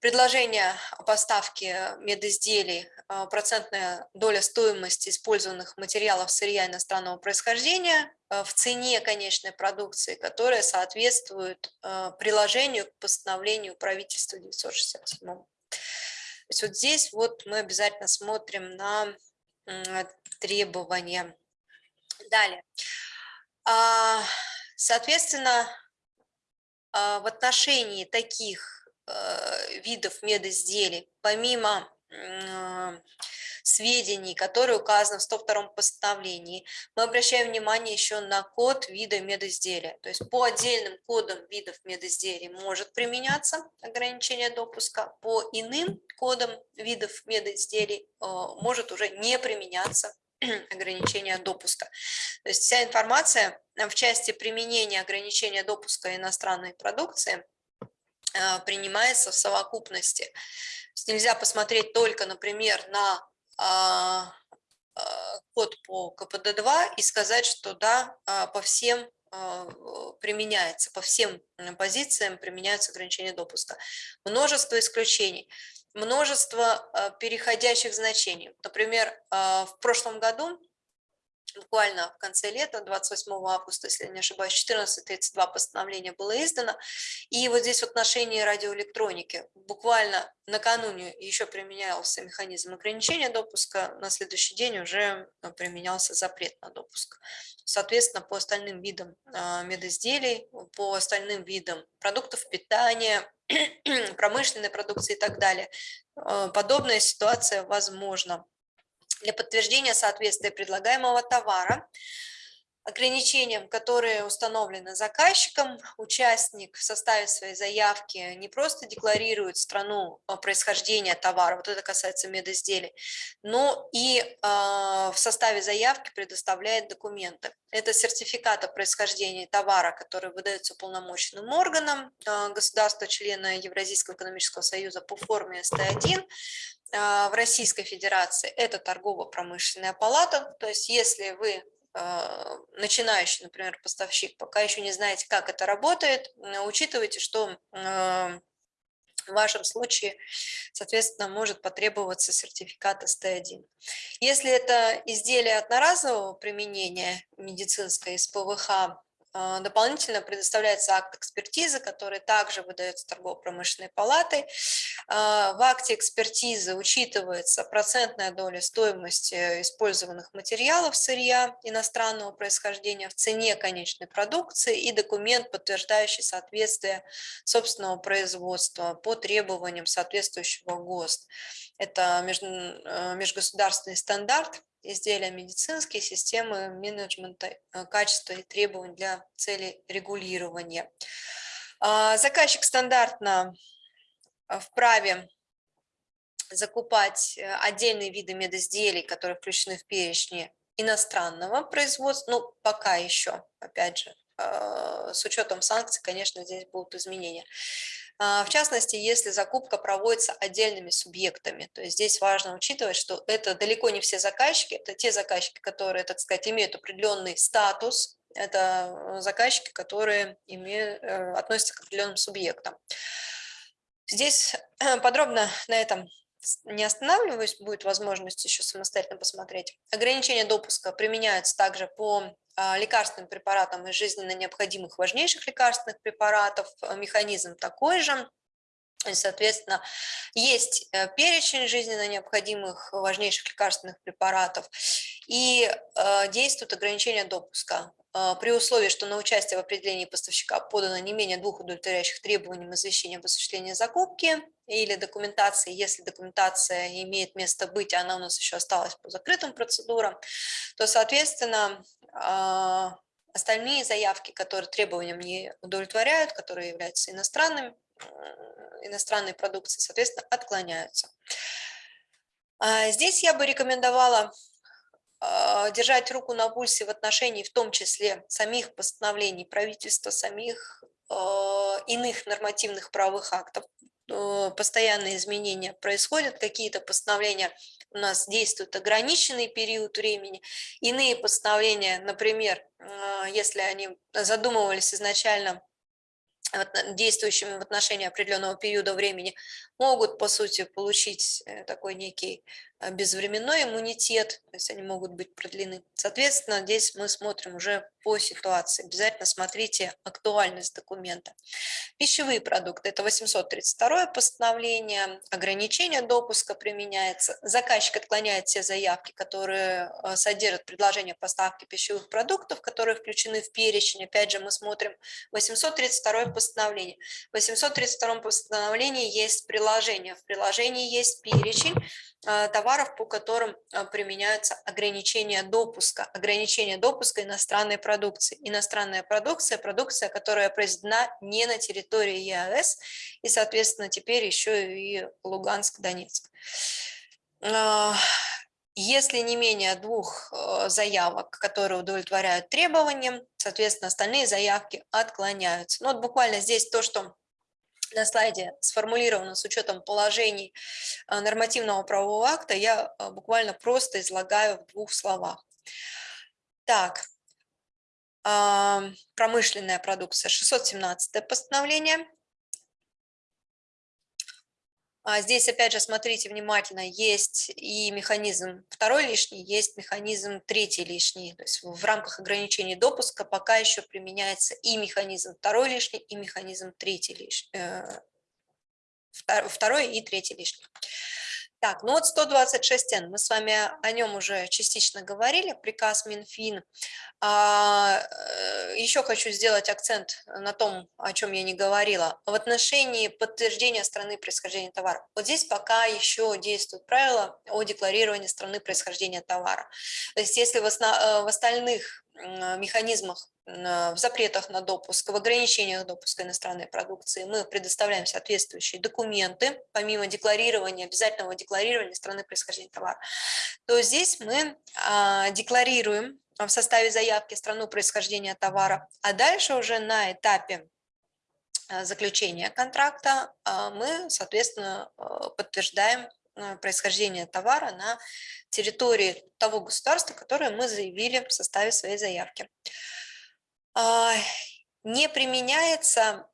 Предложение о поставке медизделий, а, процентная доля стоимости использованных материалов сырья иностранного происхождения а, в цене конечной продукции, которая соответствует а, приложению к постановлению правительства 967. То есть вот здесь вот мы обязательно смотрим на требования. Далее. Соответственно, в отношении таких Э, видов медизделий, помимо сведений, которые указаны в 102 постановлении, мы обращаем внимание еще на код вида медизделия. То есть по отдельным кодам видов медизделий может применяться ограничение допуска, по иным кодам видов медизделий э, может уже не применяться [clears throat] ограничения допуска. То есть вся информация в части применения ограничения допуска иностранной продукции – а, принимается в совокупности. нельзя посмотреть только, например, на код по КПД-2 и сказать, что да, по всем применяется, по всем позициям применяются ограничения допуска. Множество исключений, множество переходящих значений. Например, в прошлом году буквально в конце лета, 28 августа, если я не ошибаюсь, 14.32 постановление было издано. И вот здесь в отношении радиоэлектроники буквально накануне еще применялся механизм ограничения допуска, на следующий день уже э, применялся запрет на допуск. Соответственно, по остальным видам а, медизделий, по остальным видам продуктов питания, [clears throat] промышленной продукции и так далее, э, подобная ситуация возможна для подтверждения соответствия предлагаемого товара ограничениям, которые установлены заказчиком, участник в составе своей заявки не просто декларирует страну а, происхождения товара, вот это касается медизделий, но и э, в составе заявки предоставляет документы. Это сертификат о происхождении товара, который выдается полномочным органам э, государства-члена Евразийского экономического союза по форме СТ-1, в Российской Федерации это торгово-промышленная палата, то есть если вы а, начинающий, например, поставщик, пока еще не знаете, как это работает, учитывайте, что в вашем случае, соответственно, может потребоваться сертификат СТ1. Если это изделие одноразового применения медицинское из ПВХ, а, дополнительно предоставляется акт экспертизы, который также выдается торгово-промышленной палатой. А, в акте экспертизы учитывается процентная доля стоимости использованных материалов сырья иностранного происхождения в цене конечной продукции и документ, подтверждающий соответствие собственного производства по требованиям соответствующего ГОСТ. Это э, межгосударственный стандарт изделия медицинские, системы менеджмента э, качества и требований для цели регулирования. А, заказчик стандартно э, вправе закупать отдельные виды медизделий, которые включены в перечни иностранного производства, ну, пока еще, опять же, с учетом санкций, конечно, здесь будут изменения. А, в частности, если закупка проводится отдельными субъектами. То есть здесь важно учитывать, что это далеко не все заказчики, это те заказчики, которые, так сказать, имеют определенный статус, это э, заказчики, которые имеют, э, относятся к определенным субъектам. Здесь [clears throat] подробно на этом не останавливаюсь, будет возможность еще самостоятельно посмотреть. Ограничения допуска применяются также по лекарственным препаратам из жизненно необходимых важнейших лекарственных препаратов. А, механизм такой же. И, соответственно, есть э, перечень жизненно необходимых важнейших лекарственных препаратов и э, действует ограничение допуска. А, при условии, что на участие в определении поставщика подано не менее двух удовлетворяющих требованиям извещения об осуществлении закупки или документации, если документация имеет место быть, она у нас еще осталась по закрытым процедурам, то, соответственно, а, остальные заявки, которые требованиям не удовлетворяют, которые являются иностранными, иностранной продукцией, соответственно, отклоняются. А, здесь я бы рекомендовала а, держать руку на пульсе в отношении в том числе самих постановлений правительства, самих а, иных нормативных правовых актов. Постоянные изменения происходят, какие-то постановления у нас действуют ограниченный период времени, иные постановления, например, а, если они задумывались изначально действующими в отношении определенного периода времени, могут, по сути, получить э, такой некий безвременной иммунитет, то есть они могут быть продлены. Соответственно, здесь мы смотрим уже по ситуации. Обязательно смотрите актуальность документа. Пищевые продукты – это 832 постановление, ограничение допуска применяется. Заказчик отклоняет все заявки, которые а, содержат предложение поставки пищевых продуктов, которые включены в перечень. Опять же, мы смотрим 832 постановление. В 832 постановлении есть приложение. В приложении есть перечень Э, товаров, по которым э, применяются ограничения допуска. Ограничения допуска иностранной продукции. Иностранная продукция – продукция, которая произведена не на территории ЕАЭС, и, соответственно, теперь еще и Луганск, Донецк. Э, если не менее двух заявок, которые удовлетворяют требованиям, соответственно, остальные заявки отклоняются. Ну, вот буквально здесь то, что на слайде сформулировано с учетом положений а, нормативного правового акта, я а, буквально просто излагаю в двух словах. Так, промышленная продукция, 617 постановление, здесь, опять же, смотрите внимательно, есть и механизм второй лишний, есть механизм третий лишний. То есть в рамках ограничений допуска пока еще применяется и механизм второй лишний, и механизм третий лишний. Э, второй и третий лишний. Так, ну вот 126Н, мы с вами о нем уже частично говорили, приказ Минфин. А, э, еще хочу сделать акцент на том, о чем я не говорила. В отношении подтверждения страны происхождения товара. Вот здесь пока еще действуют правила о декларировании страны происхождения товара. То есть если в, основ... Э, в остальных механизмах в запретах на допуск, в ограничениях допуска иностранной продукции. Мы предоставляем соответствующие документы, помимо декларирования, обязательного декларирования страны происхождения товара, то здесь мы а, декларируем в составе заявки страну происхождения товара, а дальше уже на этапе а, заключения контракта а, мы, соответственно, подтверждаем происхождение товара на территории того государства, которое мы заявили в составе своей заявки. А, не применяется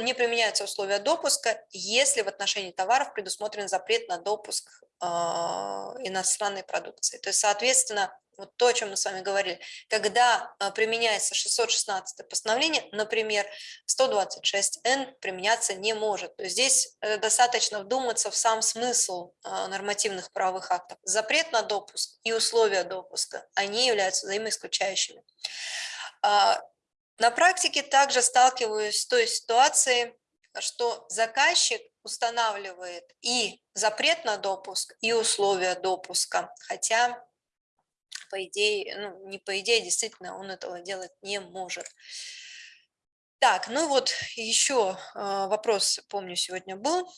не применяются условия допуска, если в отношении товаров предусмотрен запрет на допуск иностранной продукции. То есть, соответственно, вот то, о чем мы с вами говорили, когда а, применяется 616 постановление, например, 126Н применяться не может. То есть здесь э, достаточно вдуматься в сам смысл а, нормативных правовых актов. Запрет на допуск и условия допуска, они являются взаимоисключающими. А, на практике также сталкиваюсь с той ситуацией, что заказчик устанавливает и запрет на допуск, и условия допуска, хотя по идее, ну, не по идее, действительно, он этого делать не может. Так, ну вот еще а, вопрос, помню, сегодня был.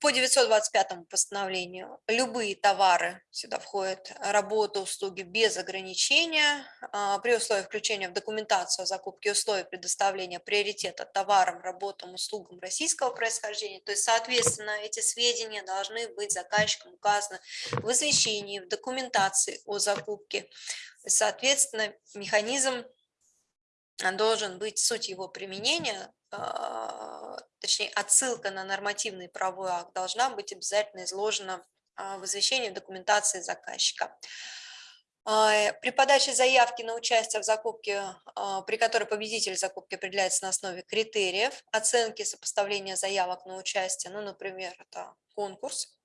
По 925 постановлению любые товары сюда входят, работа, услуги без ограничения, а, при условии включения в документацию о закупке условий предоставления приоритета товарам, работам, услугам российского происхождения. То есть, соответственно, эти сведения должны быть заказчиком указаны в извещении, в документации о закупке. Соответственно, механизм должен быть, суть его применения а, точнее отсылка на нормативный правовой акт должна быть обязательно изложена а, в извещении в документации заказчика. А, при подаче заявки на участие в закупке, при которой победитель закупки определяется на основе критериев оценки сопоставления заявок на участие, ну, например, это конкурс,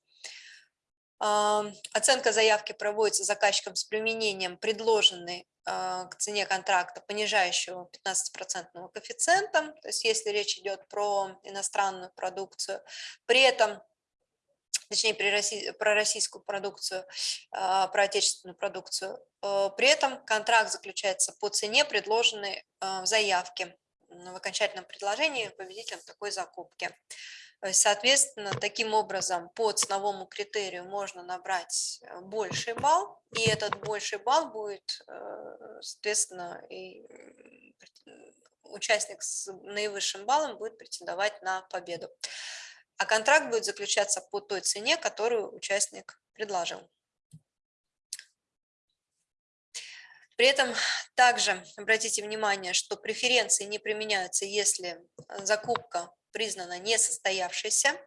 Оценка заявки проводится заказчиком с применением предложенной а, к цене контракта понижающего 15% коэффициента, то есть если речь идет про иностранную продукцию, при этом точнее про российскую продукцию, а, про отечественную продукцию. Э, при этом контракт заключается по цене, предложенной а, в заявке в окончательном предложении победителем такой закупки. Соответственно, таким образом по ценовому критерию можно набрать э, больший балл, и этот больший балл будет, э, соответственно, и участник с наивысшим баллом будет претендовать на победу. А контракт будет заключаться по той цене, которую участник предложил. При этом также обратите внимание, что преференции не применяются, если закупка признана несостоявшейся.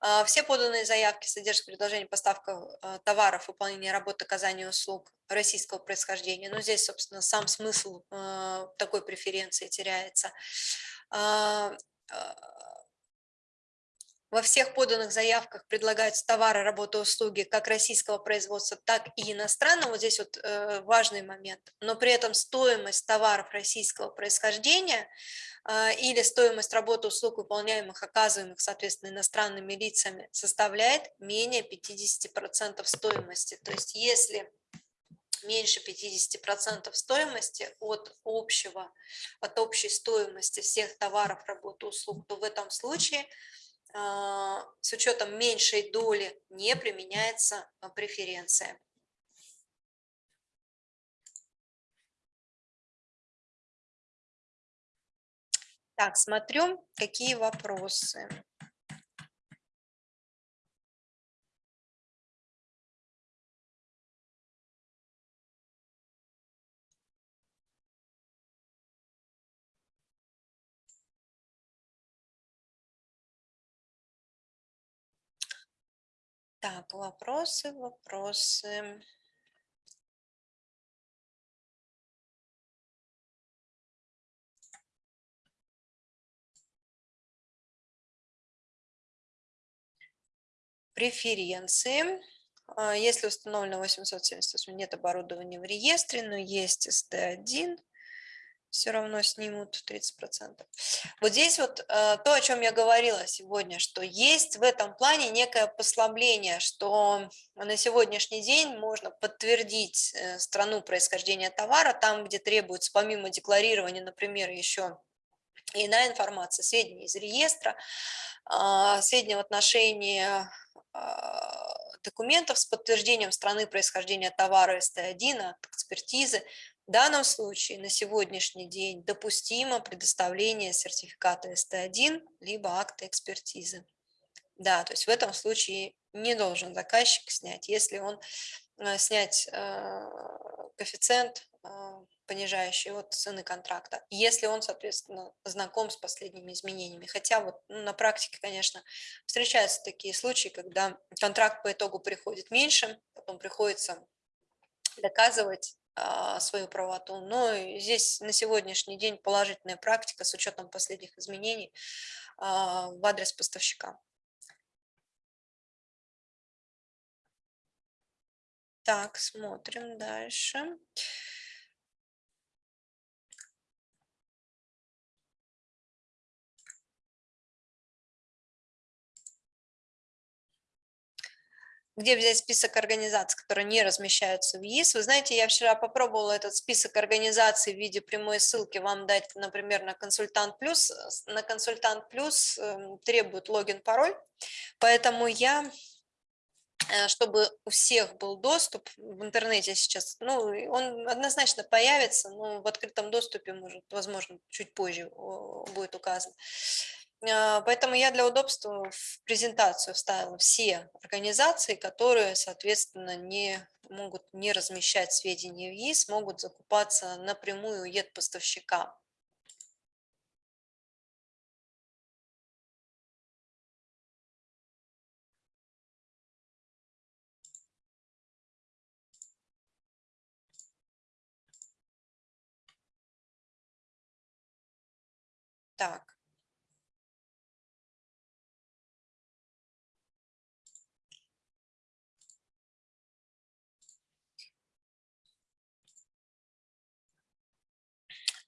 А, все поданные заявки содержат предложение поставка а, товаров, выполнения работы, оказания услуг российского происхождения. Но здесь, собственно, сам смысл а, такой преференции теряется. Во всех поданных заявках предлагаются товары, работы, услуги как российского производства, так и иностранного. Вот здесь вот э, важный момент. Но при этом стоимость товаров российского происхождения э, или стоимость работы, услуг, выполняемых, оказываемых, соответственно, иностранными лицами, составляет менее 50% стоимости. То есть если меньше 50% стоимости от общего, от общей стоимости всех товаров, работ, услуг, то в этом случае с учетом меньшей доли не применяется а, преференция. Так, смотрю, какие вопросы. Так, вопросы, вопросы. Преференции. А, если установлено 878, нет оборудования в реестре, но есть СТ1, все равно снимут 30%. Вот здесь вот э, то, о чем я говорила сегодня, что есть в этом плане некое послабление, что на сегодняшний день можно подтвердить э, страну происхождения товара, там, где требуется помимо декларирования, например, еще иная информация, сведения из реестра, а, сведения в отношении а, документов с подтверждением страны происхождения товара СТ1, экспертизы, в данном случае на сегодняшний день допустимо предоставление сертификата СТ1 либо акта экспертизы. Да, то есть в этом случае не должен заказчик снять. Если он э, снять э, коэффициент а, понижающий от цены контракта, если он, соответственно, знаком с последними изменениями. Хотя вот ну, на практике, конечно, встречаются такие случаи, когда контракт по итогу приходит меньше, потом приходится доказывать свою правоту. Но здесь на сегодняшний день положительная практика с учетом последних изменений а, в адрес поставщика. Так, смотрим дальше. Где взять список организаций, которые не размещаются в ЕИС. Вы знаете, я вчера попробовала этот список организаций в виде прямой ссылки вам дать, например, на консультант плюс. На консультант плюс эм, требует логин, пароль, поэтому я э, чтобы у всех был доступ в интернете сейчас, ну, он однозначно появится, но в открытом доступе, может, возможно, чуть позже будет указан. А, поэтому я для удобства в презентацию вставила все организации, которые, соответственно, не могут не размещать сведения в ЕИС, могут закупаться напрямую у ЕД-поставщика. Так.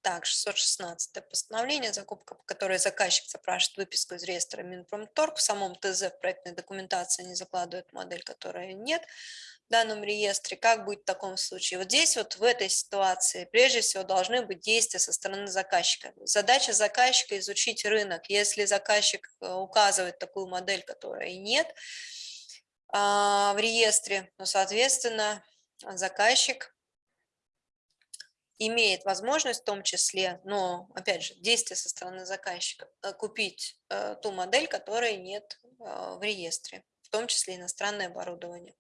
Так, 616 постановление, закупка, по которой заказчик запрашивает выписку из реестра Минпромторг. В самом ТЗ в проектной документации не закладывает модель, которая нет в данном реестре. Как будет в таком случае? Вот здесь вот в этой ситуации прежде всего должны быть действия со стороны заказчика. Задача заказчика изучить рынок. Если заказчик э, указывает такую модель, которой нет а, в реестре, ну, соответственно, заказчик имеет возможность в том числе, но, опять же, действие со стороны заказчика, э, купить э, ту модель, которой нет э, в реестре, в том числе иностранное оборудование.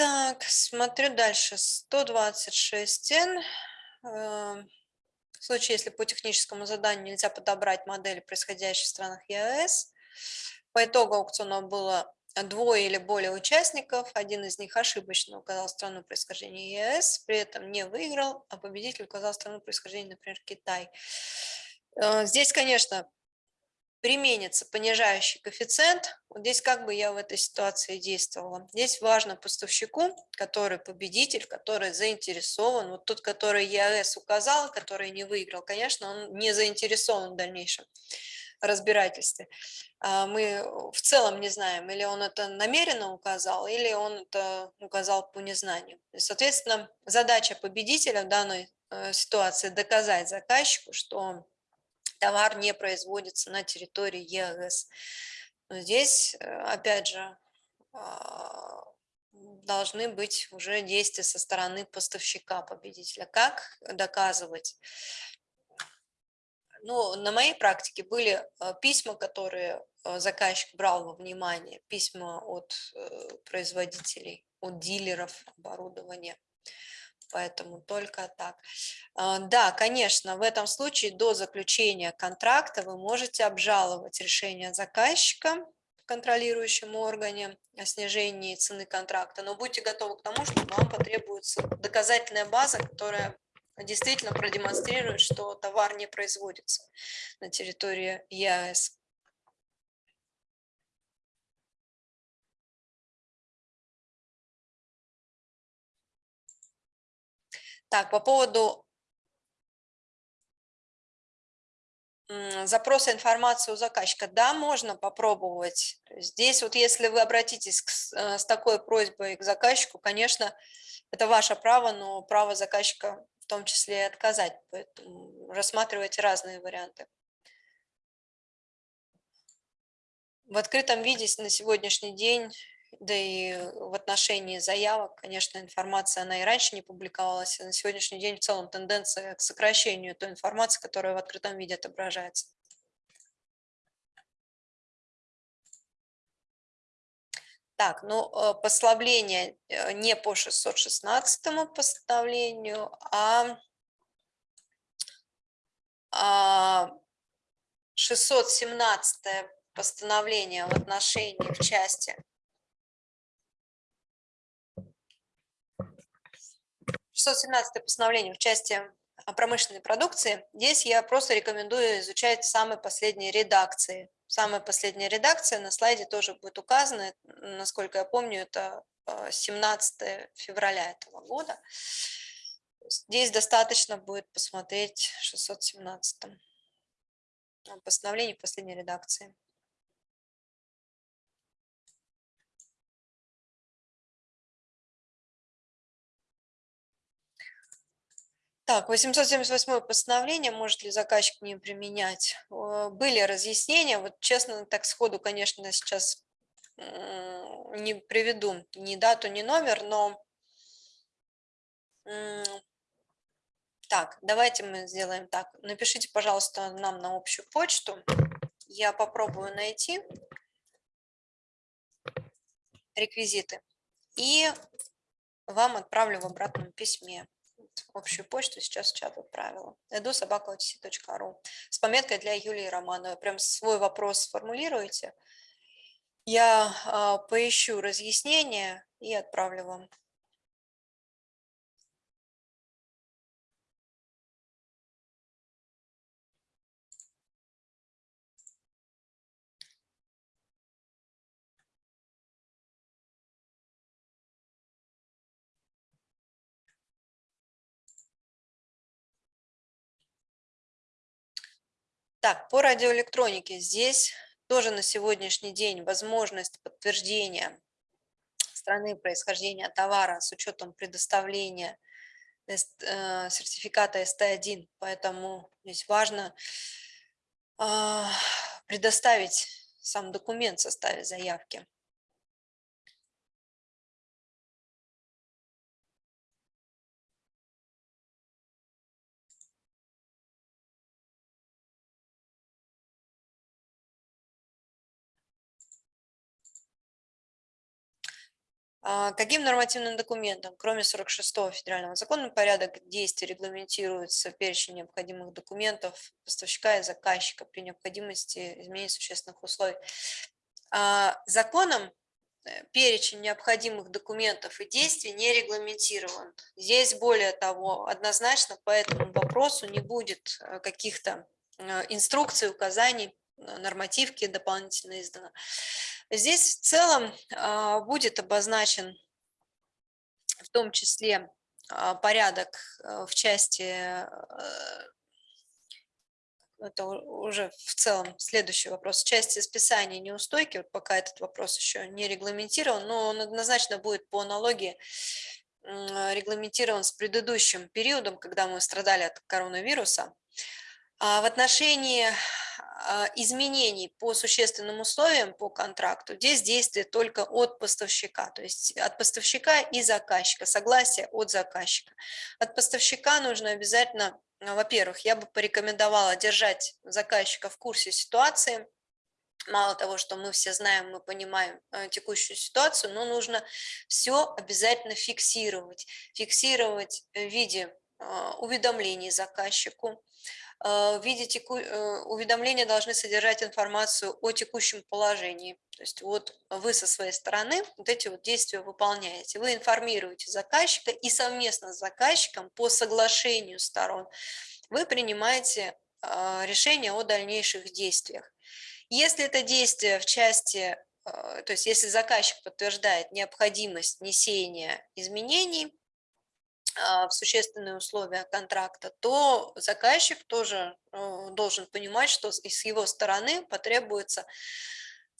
Так, смотрю дальше. 126N. Эм, в случае, если по техническому заданию нельзя подобрать модели, происходящие в странах ЕАЭС, по итогу аукциона было двое или более участников, один из них ошибочно указал страну происхождения ЕАЭС, при этом не выиграл, а победитель указал страну происхождения, например, Китай. Э, здесь, конечно, применится понижающий коэффициент, вот здесь как бы я в этой ситуации действовала. Здесь важно поставщику, который победитель, который заинтересован, вот тот, который ЕАЭС указал, который не выиграл, конечно, он не заинтересован в дальнейшем разбирательстве. А мы в целом не знаем, или он это намеренно указал, или он это указал по незнанию. соответственно, задача победителя в данной э, ситуации доказать заказчику, что товар не производится на территории ЕАЭС. Но здесь, э, опять же, а, должны быть уже действия со стороны поставщика победителя. Как доказывать? Ну, на моей практике были э, письма, которые э, заказчик брал во внимание, письма от производителей, от дилеров оборудования поэтому только так. А, да, конечно, в этом случае до заключения контракта вы можете обжаловать решение заказчика в контролирующем органе о снижении цены контракта, но будьте готовы к тому, что вам потребуется доказательная база, которая действительно продемонстрирует, что товар не производится на территории ЕАЭС. Так, по поводу запроса информации у заказчика. Да, можно попробовать. Здесь вот если вы обратитесь к, э, с такой просьбой к заказчику, конечно, это ваше право, но право заказчика в том числе и отказать. Поэтому рассматривайте разные варианты. В открытом виде на сегодняшний день да и в отношении заявок, конечно, информация, она и раньше не публиковалась, а на сегодняшний день в целом тенденция к сокращению той информации, которая в открытом виде отображается. Так, ну, э, послабление э, не по 616 постановлению, а 617 а, постановление в отношении в части 617 постановление в части промышленной продукции. Здесь я просто рекомендую изучать самые последние редакции. Самая последняя редакция на слайде тоже будет указана. Насколько я помню, это 17 э, февраля этого года. Здесь достаточно будет посмотреть 617 постановление последней редакции. Так, 878 постановление, может ли заказчик не применять? Были разъяснения, вот честно, так сходу, конечно, сейчас не приведу ни дату, ни номер, но так, давайте мы сделаем так. Напишите, пожалуйста, нам на общую почту. Я попробую найти реквизиты и вам отправлю в обратном письме общую почту сейчас в чат отправила. Эду собака.ру с пометкой для Юлии Романовой. Прям свой вопрос сформулируйте. Я а, поищу разъяснение и отправлю вам. Так, по радиоэлектронике здесь тоже на сегодняшний день возможность подтверждения страны происхождения товара с учетом предоставления э, сертификата СТ1, поэтому здесь важно а, предоставить сам документ в составе заявки. Каким нормативным документом, кроме 46-го федерального закона, порядок действий регламентируется перечень необходимых документов поставщика и заказчика при необходимости изменения существенных условий? А, законом э, перечень необходимых документов и действий не регламентирован. Здесь, более того, однозначно по этому вопросу не будет э, каких-то э, инструкций, указаний, нормативки дополнительно издано. Здесь в целом а, будет обозначен в том числе а, порядок э, в части, это уже в целом следующий вопрос, в части списания неустойки, вот пока этот вопрос еще не регламентирован, но он однозначно будет по аналогии регламентирован с предыдущим периодом, когда мы страдали от коронавируса. А в отношении а, изменений по существенным условиям по контракту, здесь действие только от поставщика, то есть от поставщика и заказчика, согласие от заказчика. От поставщика нужно обязательно, ну, во-первых, я бы порекомендовала держать заказчика в курсе ситуации, мало того, что мы все знаем, мы понимаем э, текущую ситуацию, но нужно все обязательно фиксировать. Фиксировать в виде а, уведомлений заказчику, а, в виде теку... Э, уведомления должны содержать информацию о текущем положении. То есть вот вы со своей стороны вот эти вот действия выполняете. Вы информируете заказчика и совместно с заказчиком по соглашению сторон вы принимаете а, решение о дальнейших действиях. Если это действие в части, то есть если заказчик подтверждает необходимость внесения изменений, в существенные условия контракта, то заказчик тоже э, должен понимать, что с его стороны потребуется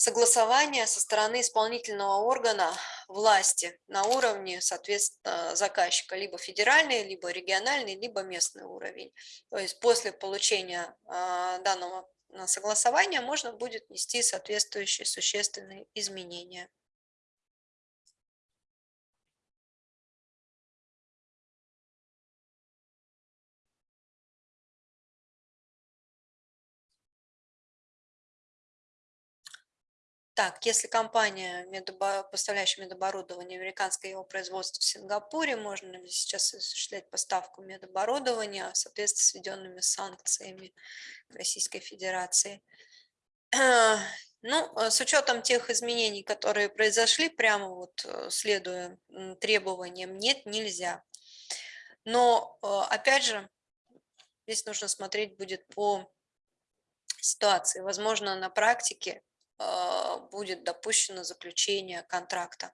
согласование со стороны исполнительного органа власти на уровне, соответственно, заказчика, либо федеральный, либо региональный, либо местный уровень. То есть после получения а, данного согласования можно будет внести соответствующие существенные изменения. Так, если компания, поставляющая медоборудование, американское его производство в Сингапуре, можно ли сейчас осуществлять поставку медоборудования в соответствии с введенными санкциями Российской Федерации? [clears throat] Ну, с учетом тех изменений, которые произошли, прямо вот э, следуя требованиям, нет, нельзя. Но, э, опять же, здесь нужно смотреть будет по ситуации. Возможно, на практике будет допущено заключение контракта.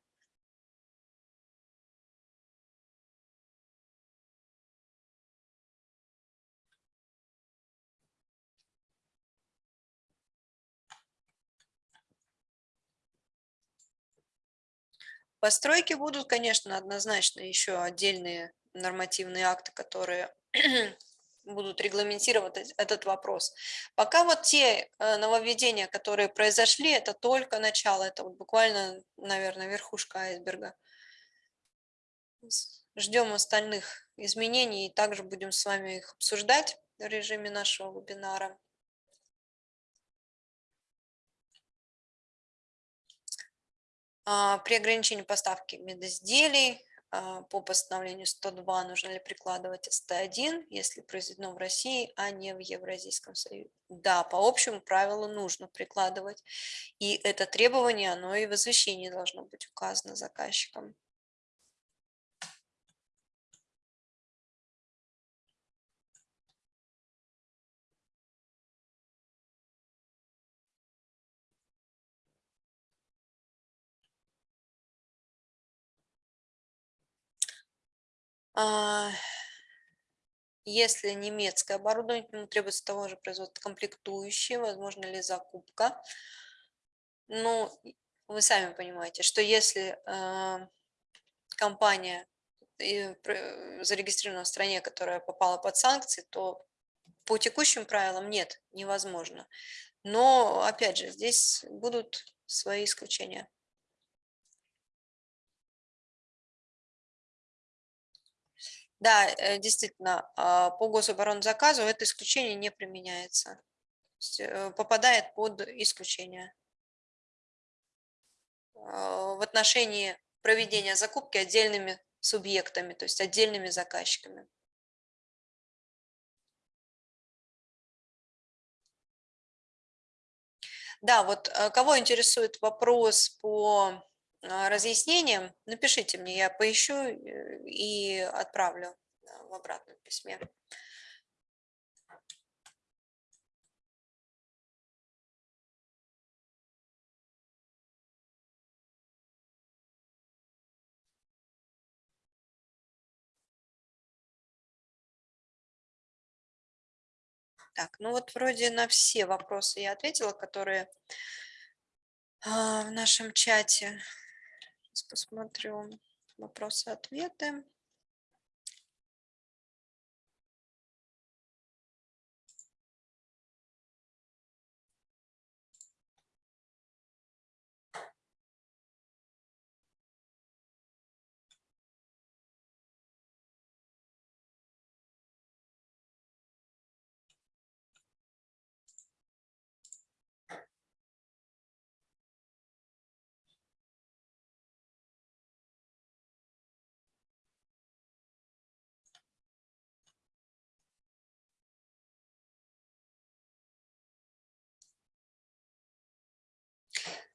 Постройки будут, конечно, однозначно еще отдельные нормативные акты, которые будут регламентировать этот вопрос. Пока вот те э, нововведения, которые произошли, это только начало, это вот буквально, наверное, верхушка айсберга. Ждем остальных изменений и также будем с вами их обсуждать в режиме нашего вебинара. А, при ограничении поставки медизделий по постановлению 102 нужно ли прикладывать СТ1, если произведено в России, а не в Евразийском Союзе. Да, по общему правилу нужно прикладывать. И это требование, оно и в извещении должно быть указано заказчиком. Если немецкое оборудование, ему требуется того же производства комплектующие, возможно ли закупка. Ну, вы сами понимаете, что если э, компания зарегистрирована в стране, которая попала под санкции, то по текущим правилам нет, невозможно. Но, опять же, здесь будут свои исключения. Да, э, действительно, а, по гособоронзаказу это исключение не применяется. Э, попадает под исключение. А, в отношении проведения закупки отдельными субъектами, то есть отдельными заказчиками. Да, вот э, кого интересует вопрос по разъяснением, напишите мне, я поищу э, и отправлю в обратном письме. Так, ну вот вроде на все вопросы я ответила, которые а, в нашем чате. Сейчас посмотрю вопросы-ответы.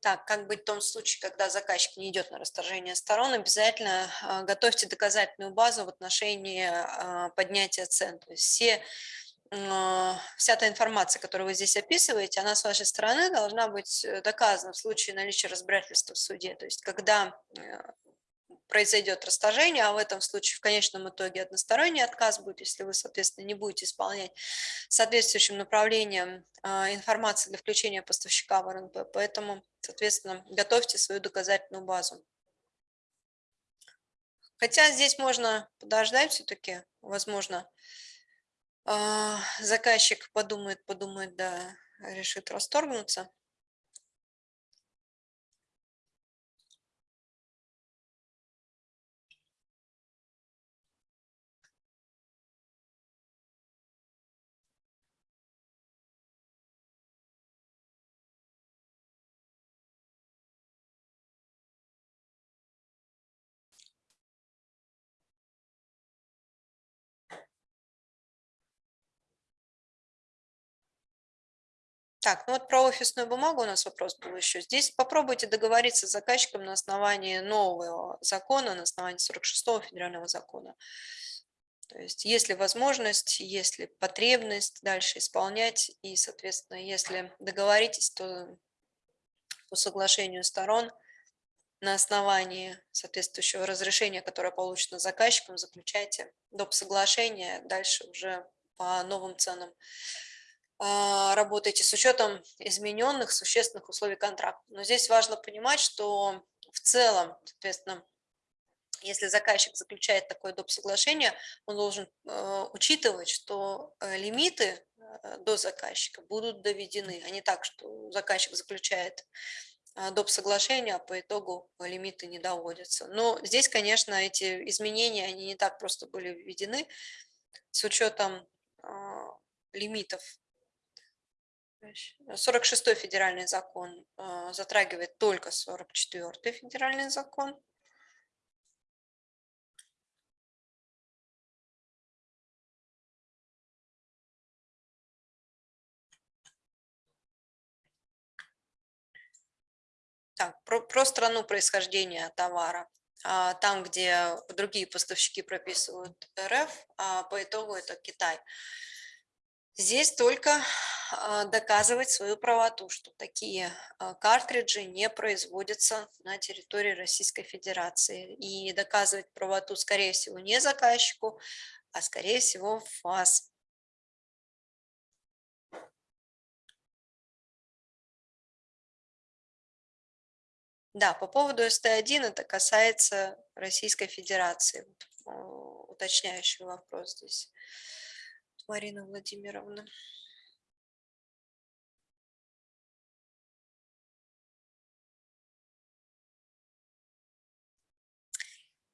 Так, как быть в том случае, когда заказчик не идет на расторжение сторон, обязательно а, готовьте доказательную базу в отношении а, поднятия цен. То есть все, а, вся та информация, которую вы здесь описываете, она с вашей стороны должна быть э, доказана в случае наличия разбирательства в суде. То есть когда э, произойдет расторжение, а в этом случае в конечном итоге односторонний отказ будет, если вы, соответственно, не будете исполнять соответствующим направлением а, информации для включения поставщика в РНП. Поэтому, соответственно, готовьте свою доказательную базу. Хотя здесь можно подождать все-таки, возможно, а, заказчик подумает, подумает, да, решит расторгнуться. Так, ну вот про офисную бумагу у нас вопрос был еще. Здесь попробуйте договориться с заказчиком на основании нового закона, на основании 46-го федерального закона. То есть если возможность, если потребность дальше исполнять, и, соответственно, если договоритесь, то по соглашению сторон на основании соответствующего разрешения, которое получено заказчиком, заключайте доп. соглашение, дальше уже по новым ценам работаете с учетом измененных существенных условий контракта. Но здесь важно понимать, что в целом, соответственно, если заказчик заключает такое доп. соглашение, он должен э, учитывать, что э, лимиты э, до заказчика будут доведены, а не так, что заказчик заключает доп. соглашение, а по итогу лимиты не доводятся. Но здесь, конечно, эти изменения, они не так просто были введены с учетом лимитов 46 федеральный закон э, затрагивает только 44 федеральный закон. Так, про, про страну происхождения товара. А, там, где другие поставщики прописывают РФ, а по итогу это Китай. Здесь только доказывать свою правоту, что такие а, картриджи не производятся на территории Российской Федерации. И доказывать правоту, скорее всего, не заказчику, а скорее всего вас. Да, по поводу СТ-1 это касается Российской Федерации. Уточняющий вопрос здесь. Марина Владимировна.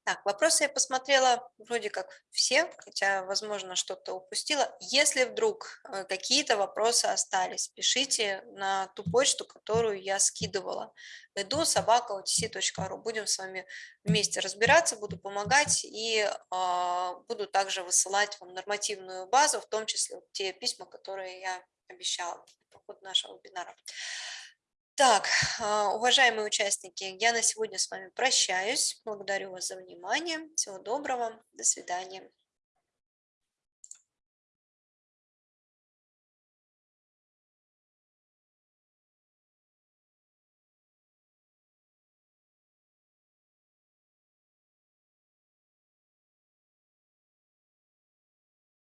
Так, вопросы я посмотрела вроде как все, хотя, возможно, что-то упустила. Если вдруг э, какие-то вопросы остались, пишите на ту почту, которую я скидывала. Иду собака otc.ru. Будем с вами вместе разбираться, буду помогать и э, буду также высылать вам нормативную базу, в том числе те письма, которые я обещала по ходу нашего вебинара. Так, а, уважаемые участники, я на сегодня с вами прощаюсь. Благодарю вас за внимание. Всего доброго. До свидания.